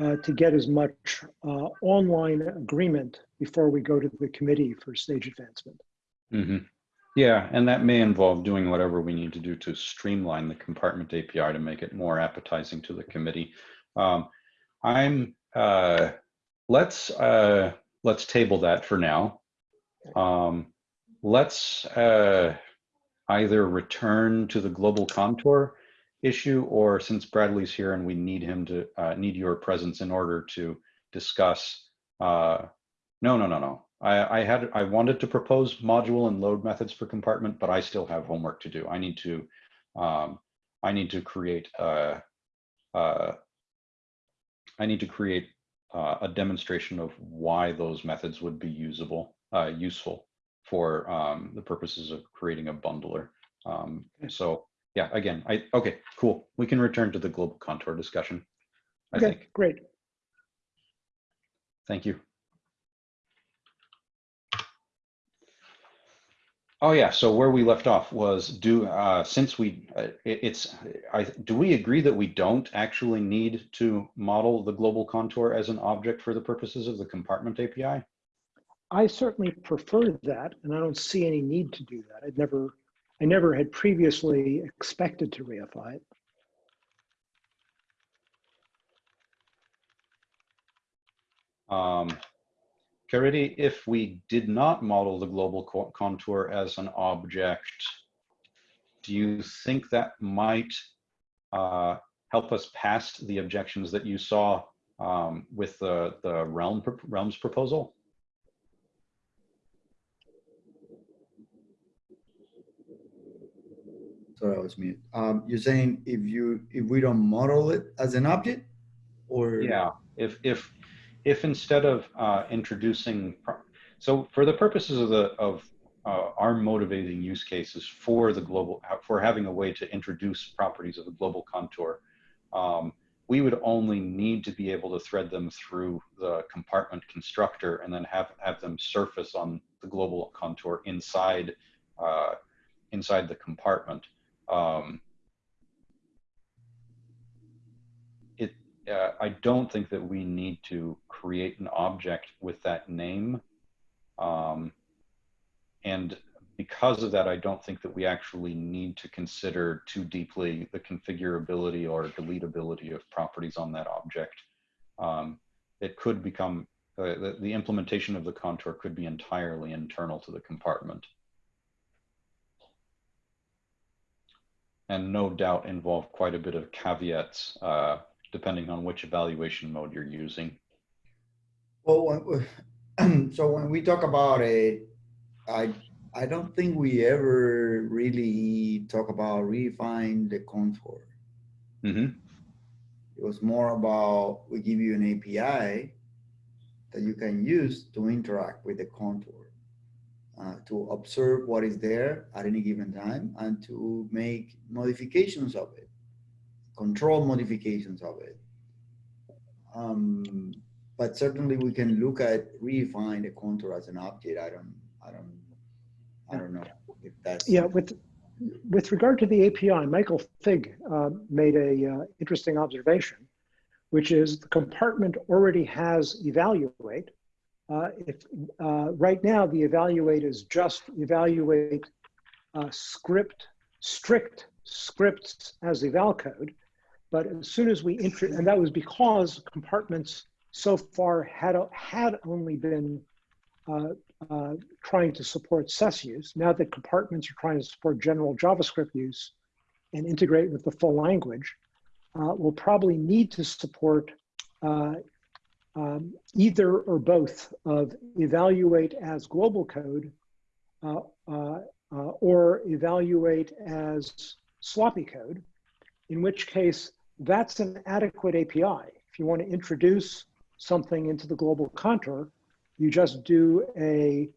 uh, to get as much uh, online agreement before we go to the committee for stage advancement. hmm Yeah, and that may involve doing whatever we need to do to streamline the compartment API to make it more appetizing to the committee. Um, I'm uh, let's uh, let's table that for now. Um, let's uh, either return to the global contour issue, or since Bradley's here and we need him to uh, need your presence in order to discuss. Uh, no, no, no, no. I, I had I wanted to propose module and load methods for compartment, but I still have homework to do. I need to um, I need to create a, uh, need to create uh, a demonstration of why those methods would be usable, uh, useful for um, the purposes of creating a bundler. Um, so yeah, again, I, okay, cool. We can return to the global contour discussion. I Okay, think. great. Thank you. Oh yeah, so where we left off was do uh, since we uh, it, it's I do we agree that we don't actually need to model the global contour as an object for the purposes of the compartment API? I certainly prefer that, and I don't see any need to do that. I'd never, I never had previously expected to reify it. Um, Caridy, if we did not model the global co- contour as an object, do you think that might uh, help us past the objections that you saw um, with the, the realm realms proposal? Sorry, I was mute. Um, you're saying if you, if we don't model it as an object? Or? Yeah, if if if instead of uh, introducing, so for the purposes of the of uh, our motivating use cases for the global for having a way to introduce properties of the global contour, um, we would only need to be able to thread them through the compartment constructor and then have have them surface on the global contour inside uh, inside the compartment. Um, uh, I don't think that we need to create an object with that name. Um, and because of that, I don't think that we actually need to consider too deeply the configurability or deletability of properties on that object. Um, it could become, uh, the, the implementation of the contour could be entirely internal to the compartment. And no doubt involve quite a bit of caveats uh, depending on which evaluation mode you're using. Well, when, so when we talk about it, I I don't think we ever really talk about refine the contour. Mm-hmm. It was more about we give you an API that you can use to interact with the contour, uh, to observe what is there at any given time, and to make modifications of it control modifications of it. Um, but certainly we can look at refine the contour as an object. I don't, I don't, I don't know if that's. Yeah, with with regard to the API, Michael Fig uh, made a uh, interesting observation, which is the compartment already has evaluate. Uh, if uh, right now the evaluate is just evaluate uh, script strict scripts as eval code, but as soon as we and that was because compartments so far had, had only been uh, uh, trying to support SES use. Now that compartments are trying to support general JavaScript use and integrate with the full language, uh, we'll probably need to support um, either or both of evaluate as global code uh, uh, or evaluate as sloppy code, in which case that's an adequate API. If you want to introduce something into the global contour, you just do a,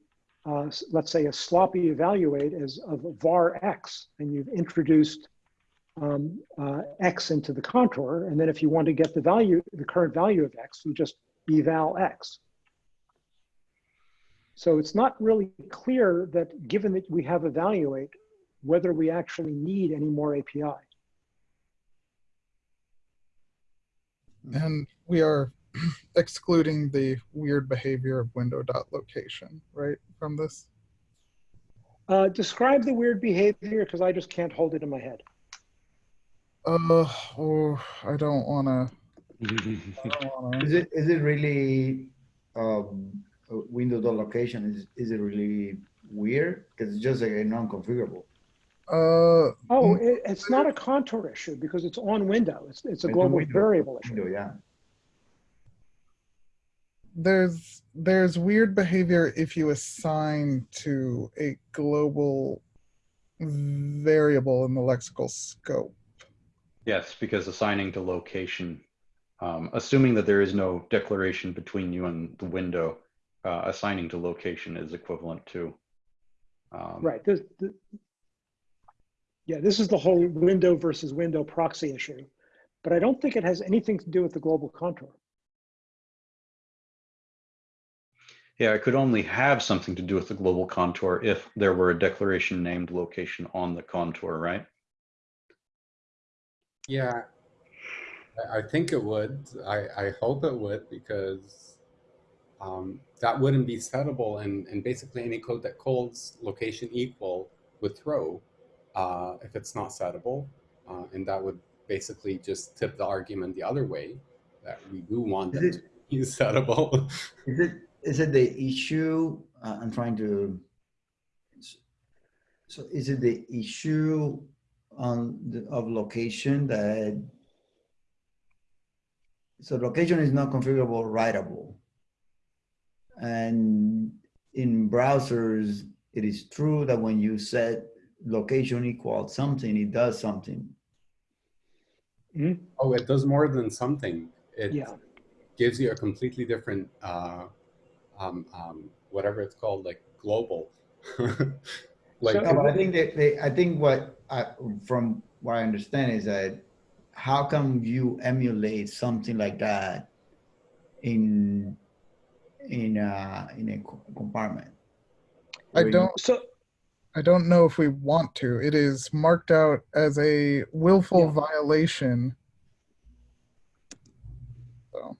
uh, let's say a sloppy evaluate as of var x, and you've introduced um, uh, x into the contour. And then if you want to get the value, the current value of x, you just eval x. So it's not really clear that given that we have evaluate, whether we actually need any more API. And we are excluding the weird behavior of window dot location, right, from this? Uh, describe the weird behavior because I just can't hold it in my head. Uh, oh, I don't want to. Is it, is it really, um, a window dot location, is, is it really weird? Because it's just like a non-configurable. Uh, Oh, Mm. it, it's not a contour issue because it's on window. It's, it's a It's a global window. variable issue. Window, yeah. there's there's weird behavior if you assign to a global variable in the lexical scope. Yes, because assigning to location, um, assuming that there is no declaration between you and the window, uh, assigning to location is equivalent to. Um, Right. There's, the, Yeah, this is the whole window versus window proxy issue, but I don't think it has anything to do with the global contour. Yeah, it could only have something to do with the global contour if there were a declaration named location on the contour, right? Yeah, I, I think it would. I, I hope it would because um, that wouldn't be settable and, and basically any code that calls location equal would throw uh, if it's not settable. Uh, and that would basically just tip the argument the other way that we do want Is them it- to be settable. Is it, is it the issue, uh, I'm trying to, so is it the issue on the, of location that, so location is not configurable writable. And in browsers, it is true that when you set location equals something, it does something. oh, it does more than something. It Yeah. gives you a completely different, uh, um, um, whatever it's called, like global. like So- No, but I think that they, I think what I, from what I understand is that how can you emulate something like that in in uh in a compartment? I don't So, I don't know if we want to. It is marked out as a willful Yeah. violation. So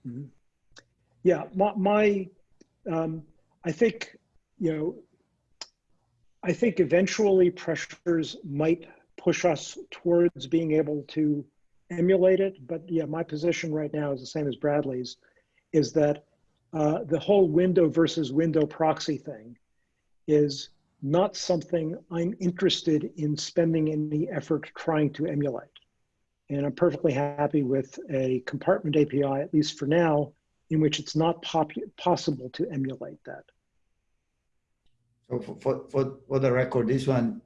yeah, my, my um, I think, you know, I think eventually pressures might push us towards being able to emulate it. But yeah, my position right now is the same as Bradley's, is that uh, the whole window versus window proxy thing is not something I'm interested in spending any effort trying to emulate. And I'm perfectly happy with a compartment API, at least for now, in which it's not possible to emulate that. So for, for, for, for the record, this one,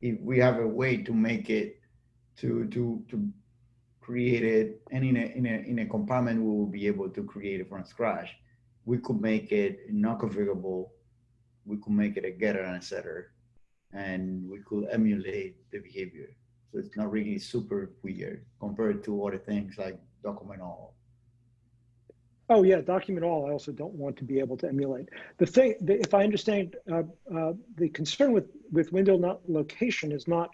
if we have a way to make it, to, to, to create it, and in a, in a, in a compartment, we will be able to create it from scratch. We could make it not configurable. We could make it a getter and a setter, and we could emulate the behavior. So it's not really super weird compared to other things like document all. Oh yeah, document all. I also don't want to be able to emulate. The thing, the, if I understand, uh, uh, the concern with with window dot location is not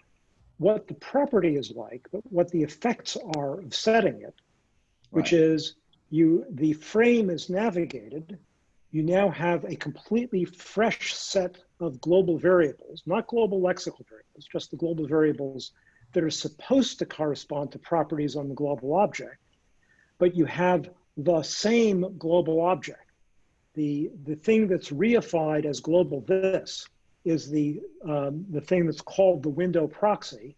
what the property is like, but what the effects are of setting it, which Right. is you the frame is navigated. You now have a completely fresh set of global variables, not global lexical variables, just the global variables that are supposed to correspond to properties on the global object. But you have the same global object. The, the thing that's reified as global this is the, um, the thing that's called the window proxy.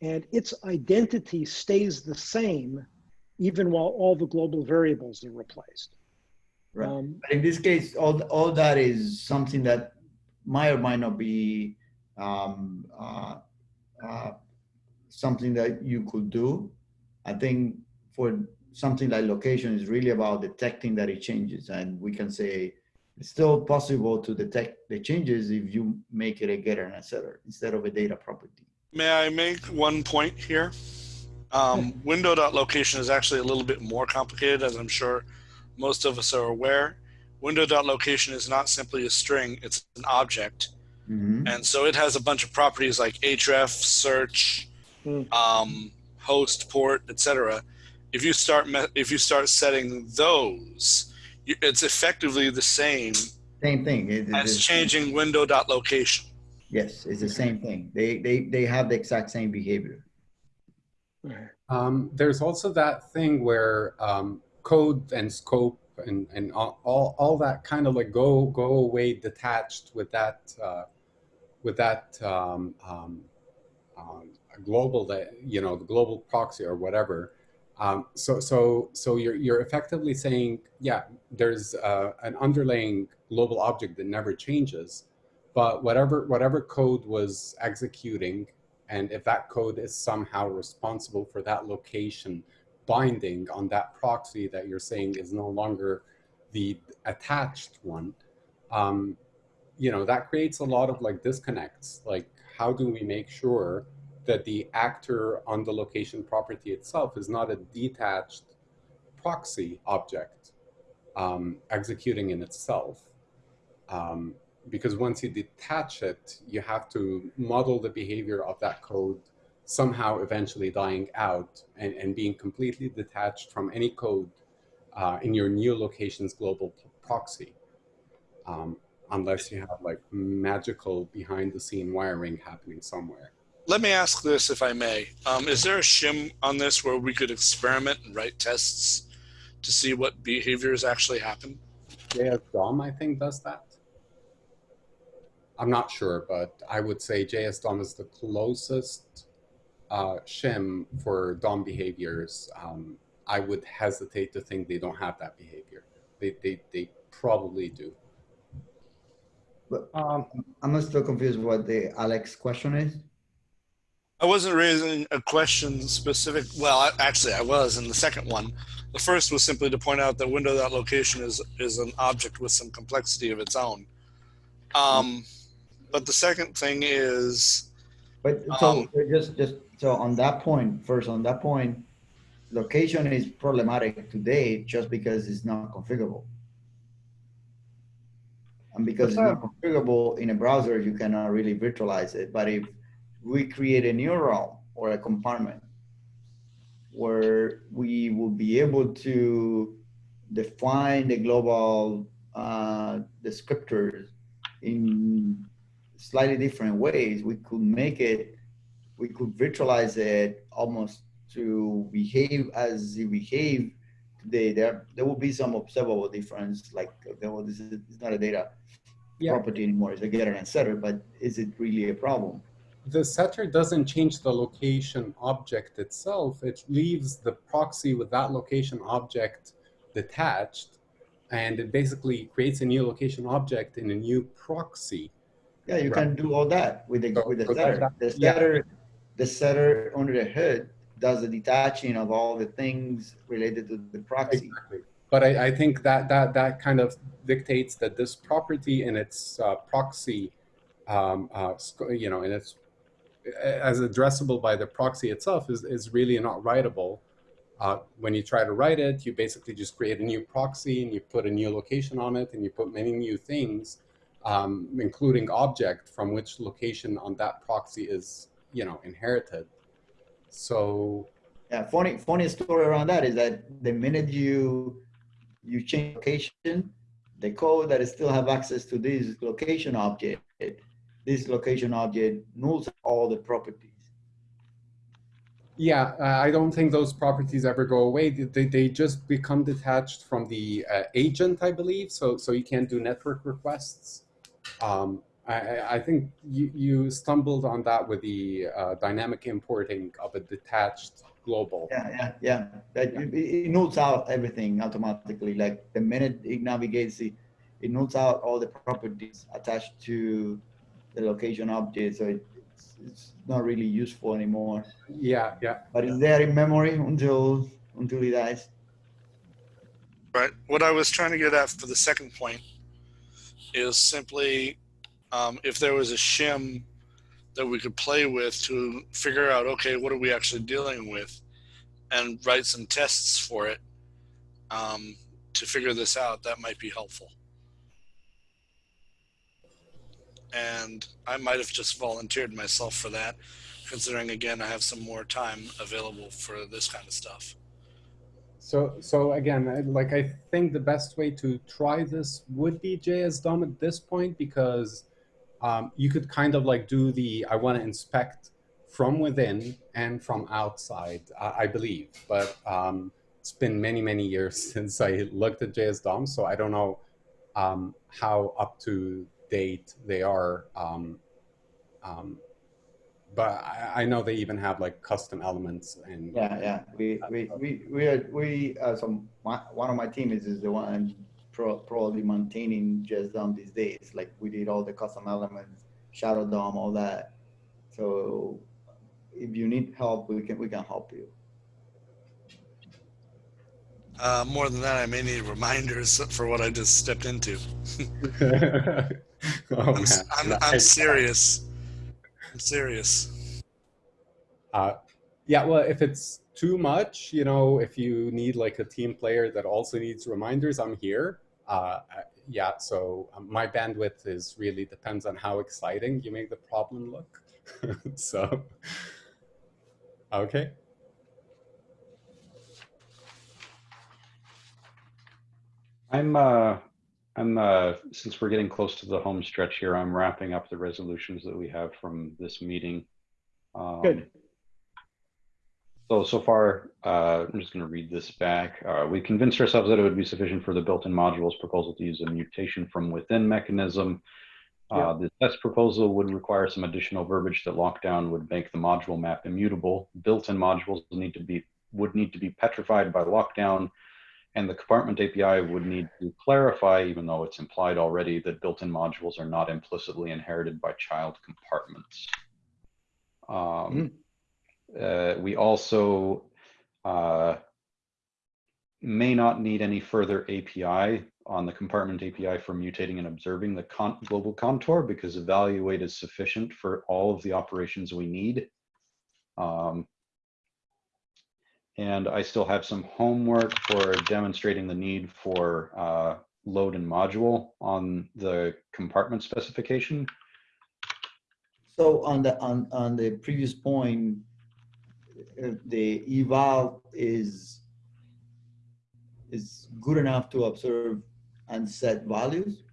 And its identity stays the same even while all the global variables are replaced. Right. Um, in this case, all, all that is something that might or might not be um, uh, uh, something that you could do. I think for something like location is really about detecting that it changes. And we can say it's still possible to detect the changes if you make it a getter and a setter instead of a data property. May I make one point here? Um, window.location is actually a little bit more complicated, as I'm sure most of us are aware. Window.location is not simply a string, it's an object. Mhm. And so it has a bunch of properties like href, search, Hmm. um, host, port, etc. If you start me- if you start setting those, you, it's effectively the same Same thing. It- as it's- changing window.location. Yes, it's the same thing. They, they, they have the exact same behavior. Um, there's also that thing where um, code and scope and, and all, all, all that kind of like go go away detached with that uh, with that um, um, um, global that you know the global proxy or whatever. Um, so so so you're you're effectively saying yeah there's uh, an underlying global object that never changes, but whatever whatever code was executing and if that code is somehow responsible for that location binding on that proxy that you're saying is no longer the attached one, um, you know, that creates a lot of like disconnects. Like, how do we make sure that the actor on the location property itself is not a detached proxy object um, executing in itself. Um, because once you detach it, you have to model the behavior of that code somehow eventually dying out and, and being completely detached from any code uh, in your new location's global proxy. Um, unless you have like magical behind the scene wiring happening somewhere. Let me ask this, if I may. Um, is there a shim on this where we could experiment and write tests to see what behaviors actually happen? JS DOM, I think, does that. I'm not sure, but I would say JS DOM is the closest uh, shim for DOM behaviors. Um, I would hesitate to think they don't have that behavior. They, they, they probably do. But Um, I'm still confused what the Alex question is. I wasn't raising a question specific. Well, I, actually, I was in the second one. The first was simply to point out that window.location is is an object with some complexity of its own. Um, but the second thing is, But so Um, just, just, so on that point, first on that point, location is problematic today just because it's not configurable. And because it's not configurable in a browser, you cannot really virtualize it. But if we create a new realm or a compartment where we will be able to define the global uh, descriptors in slightly different ways, we could make it, we could virtualize it almost to behave as it behave today. There, there will be some observable difference, like there this is it's not a data Yeah. property anymore, it's a getter and setter, but is it really a problem? The setter doesn't change the location object itself. It leaves the proxy with that location object detached, and it basically creates a new location object in a new proxy. Yeah, you Right. can do all that with the, So- with the so setter. that- The yeah. setter, the setter under the hood does the detaching of all the things related to the proxy. Exactly. But I, I think that, that that kind of dictates that this property in its uh, proxy, um, uh, you know, and it's as addressable by the proxy itself is, is really not writable. Uh, when you try to write it, you basically just create a new proxy and you put a new location on it and you put many new things, um, including object from which location on that proxy is, you know, inherited. So Yeah, funny, funny story around that is that the minute you, you change location, the code that still have access to this location object, this location object nulls all the properties. Yeah, uh, I don't think those properties ever go away. They, they, just become detached from the uh, agent, I believe. So, so you can't do network requests. Um, I, I- think you, you stumbled on that with the uh, dynamic importing of a detached global. Yeah, yeah, yeah. That it, it nulls out everything automatically. Like the minute it navigates, it, it nulls out all the properties attached to the location object. So it, it's, it's not really useful anymore. Yeah, yeah. But it's there in memory until until it dies. right? What I was trying to get at for the second point is simply um, if there was a shim that we could play with to figure out, okay, what are we actually dealing with, and write some tests for it um, to figure this out, that might be helpful. And I might have just volunteered myself for that, considering again I have some more time available for this kind of stuff. So, so again, like I think the best way to try this would be JS DOM at this point because um, you could kind of like do the I want to inspect from within and from outside, I, I believe. But um, it's been many, many years since I looked at JS DOM, so I don't know um, how up to date they are. Um, um, but I, I know they even have like custom elements and Yeah, yeah. We we we we are we uh, so my, one of my team is is the one pro, probably maintaining JS DOM these days. Like we did all the custom elements, Shadow DOM, all that. So if you need help, we can we can help you. Uh, more than that, I may need reminders for what I just stepped into. oh, I'm. I'm, I'm serious. I'm serious. Uh, yeah, well, if it's too much, you know, if you need like a team player that also needs reminders, I'm here. Uh, yeah, so um, my bandwidth is really depends on how exciting you make the problem look. so, okay. I'm, uh, I'm, uh, since we're getting close to the home stretch here, I'm wrapping up the resolutions that we have from this meeting. Um, Good. So, so far, uh, I'm just going to read this back. Uh, we convinced ourselves that it would be sufficient for the built-in modules proposal to use a mutation from within mechanism. Uh, the test proposal would require some additional verbiage that lockdown would make the module map immutable. Built-in modules need to be would need to be petrified by lockdown, and the compartment API would need to clarify, even though it's implied already, that built-in modules are not implicitly inherited by child compartments. Um, uh, we also uh, may not need any further API on the compartment API for mutating and observing the con global contour because evaluate is sufficient for all of the operations we need. Um, and I still have some homework for demonstrating the need for uh, load and module on the compartment specification. So on the, on, on the previous point, uh, the eval is, is good enough to observe and set values,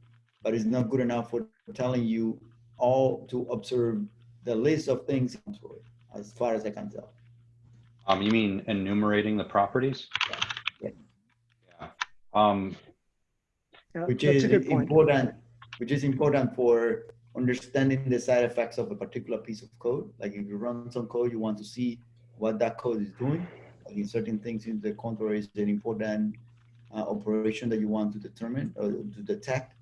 but it's not good enough for telling you all to observe the list of things as far as I can tell. Um, you mean enumerating the properties? Yeah. Yeah. Um, Yeah, which is a point. important, which is important for understanding the side effects of a particular piece of code. Like if you run some code, you want to see what that code is doing. Like in certain things in the contour is an important uh, operation that you want to determine or to detect.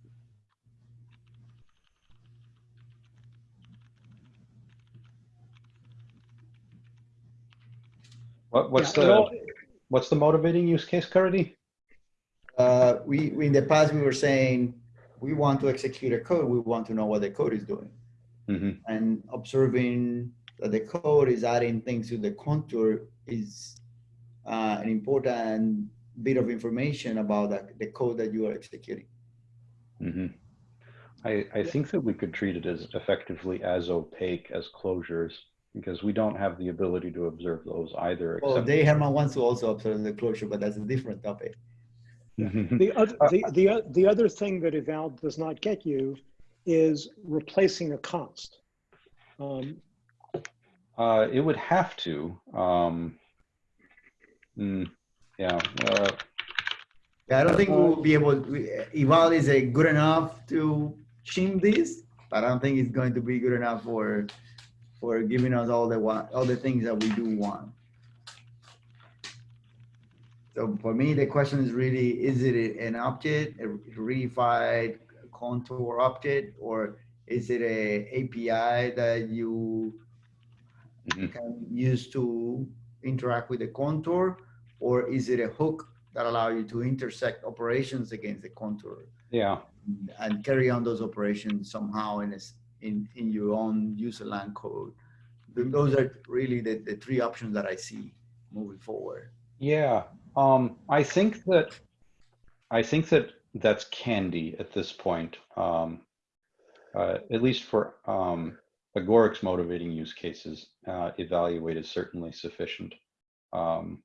What, what's Yeah, the all- what's the motivating use case, currently? Uh, we, we, in the past, we were saying, we want to execute a code, we want to know what the code is doing. hmm and observing that the code is adding things to the contour is uh, an important bit of information about that, the code that you are executing. hmm I, I think that we could treat it as effectively as opaque as closures because we don't have the ability to observe those either. Well, except- Dave Herman wants to also observe the closure, but that's a different topic. Mhm. The other, Uh, the, the, the other thing that eval does not get you is replacing a const. Um, Uh, it would have to. Um, mm, yeah. Uh, Yeah, I don't think we will be able, we- eval is a good enough to shim this, but I don't think it's going to be good enough for, for giving us all the, all the things that we do want. So for me, the question is really, is it an object, a reified contour object, or is it a API that you Mhm. can use to interact with the contour? Or is it a hook that allow you to intersect operations against the contour yeah. and carry on those operations somehow in, a in, in your own user land code? Th- Those are really the, the three options that I see moving forward. Yeah, um, I think that I think that that's candy at this point. Um, uh, at least for um, Agoric's motivating use cases, uh, evaluate is certainly sufficient. Um,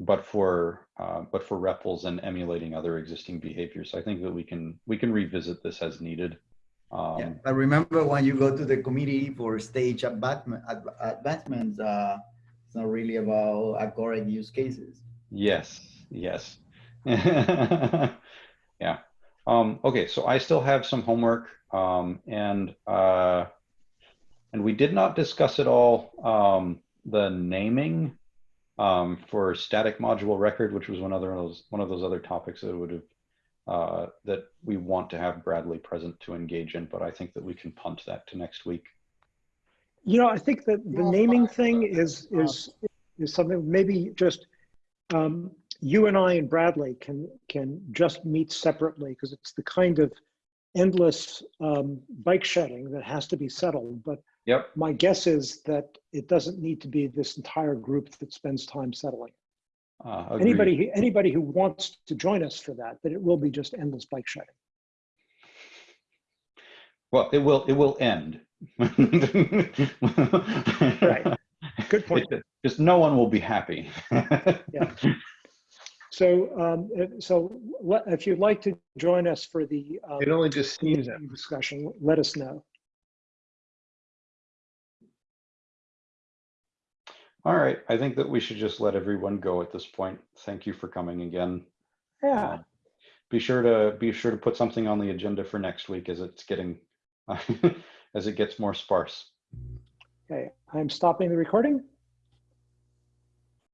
but for uh, but for REPLs and emulating other existing behaviors, I think that we can we can revisit this as needed. Um, Yeah, but remember when you go to the committee for stage advancement, advancements, uh, it's not really about Agoric use cases. Yes, yes. yeah. Um, okay, so I still have some homework um, and uh, and we did not discuss at all um, the naming um, for static module record, which was one of those one of those other topics that would have uh, that we want to have Bradley present to engage in, but I think that we can punt that to next week. You know, I think that the Well, naming fine, thing is, uh, is, is something, maybe just, um, you and I and Bradley can, can just meet separately because it's the kind of endless, um, bike shedding that has to be settled. But Yep. My guess is that it doesn't need to be this entire group that spends time settling. Uh. Anybody, anybody who wants to join us for that, but it will be just endless bike shedding. Well, it will, it will end. Right. Good point. It- Just no one will be happy. Yeah. So, um, if- so if you'd like to join us for the um, It only just seems that. discussion, let us know. All right, I think that we should just let everyone go at this point. Thank you for coming again. Yeah, Uh, Be sure to, be sure to put something on the agenda for next week as it's getting, as it gets more sparse. okay, I'm stopping the recording.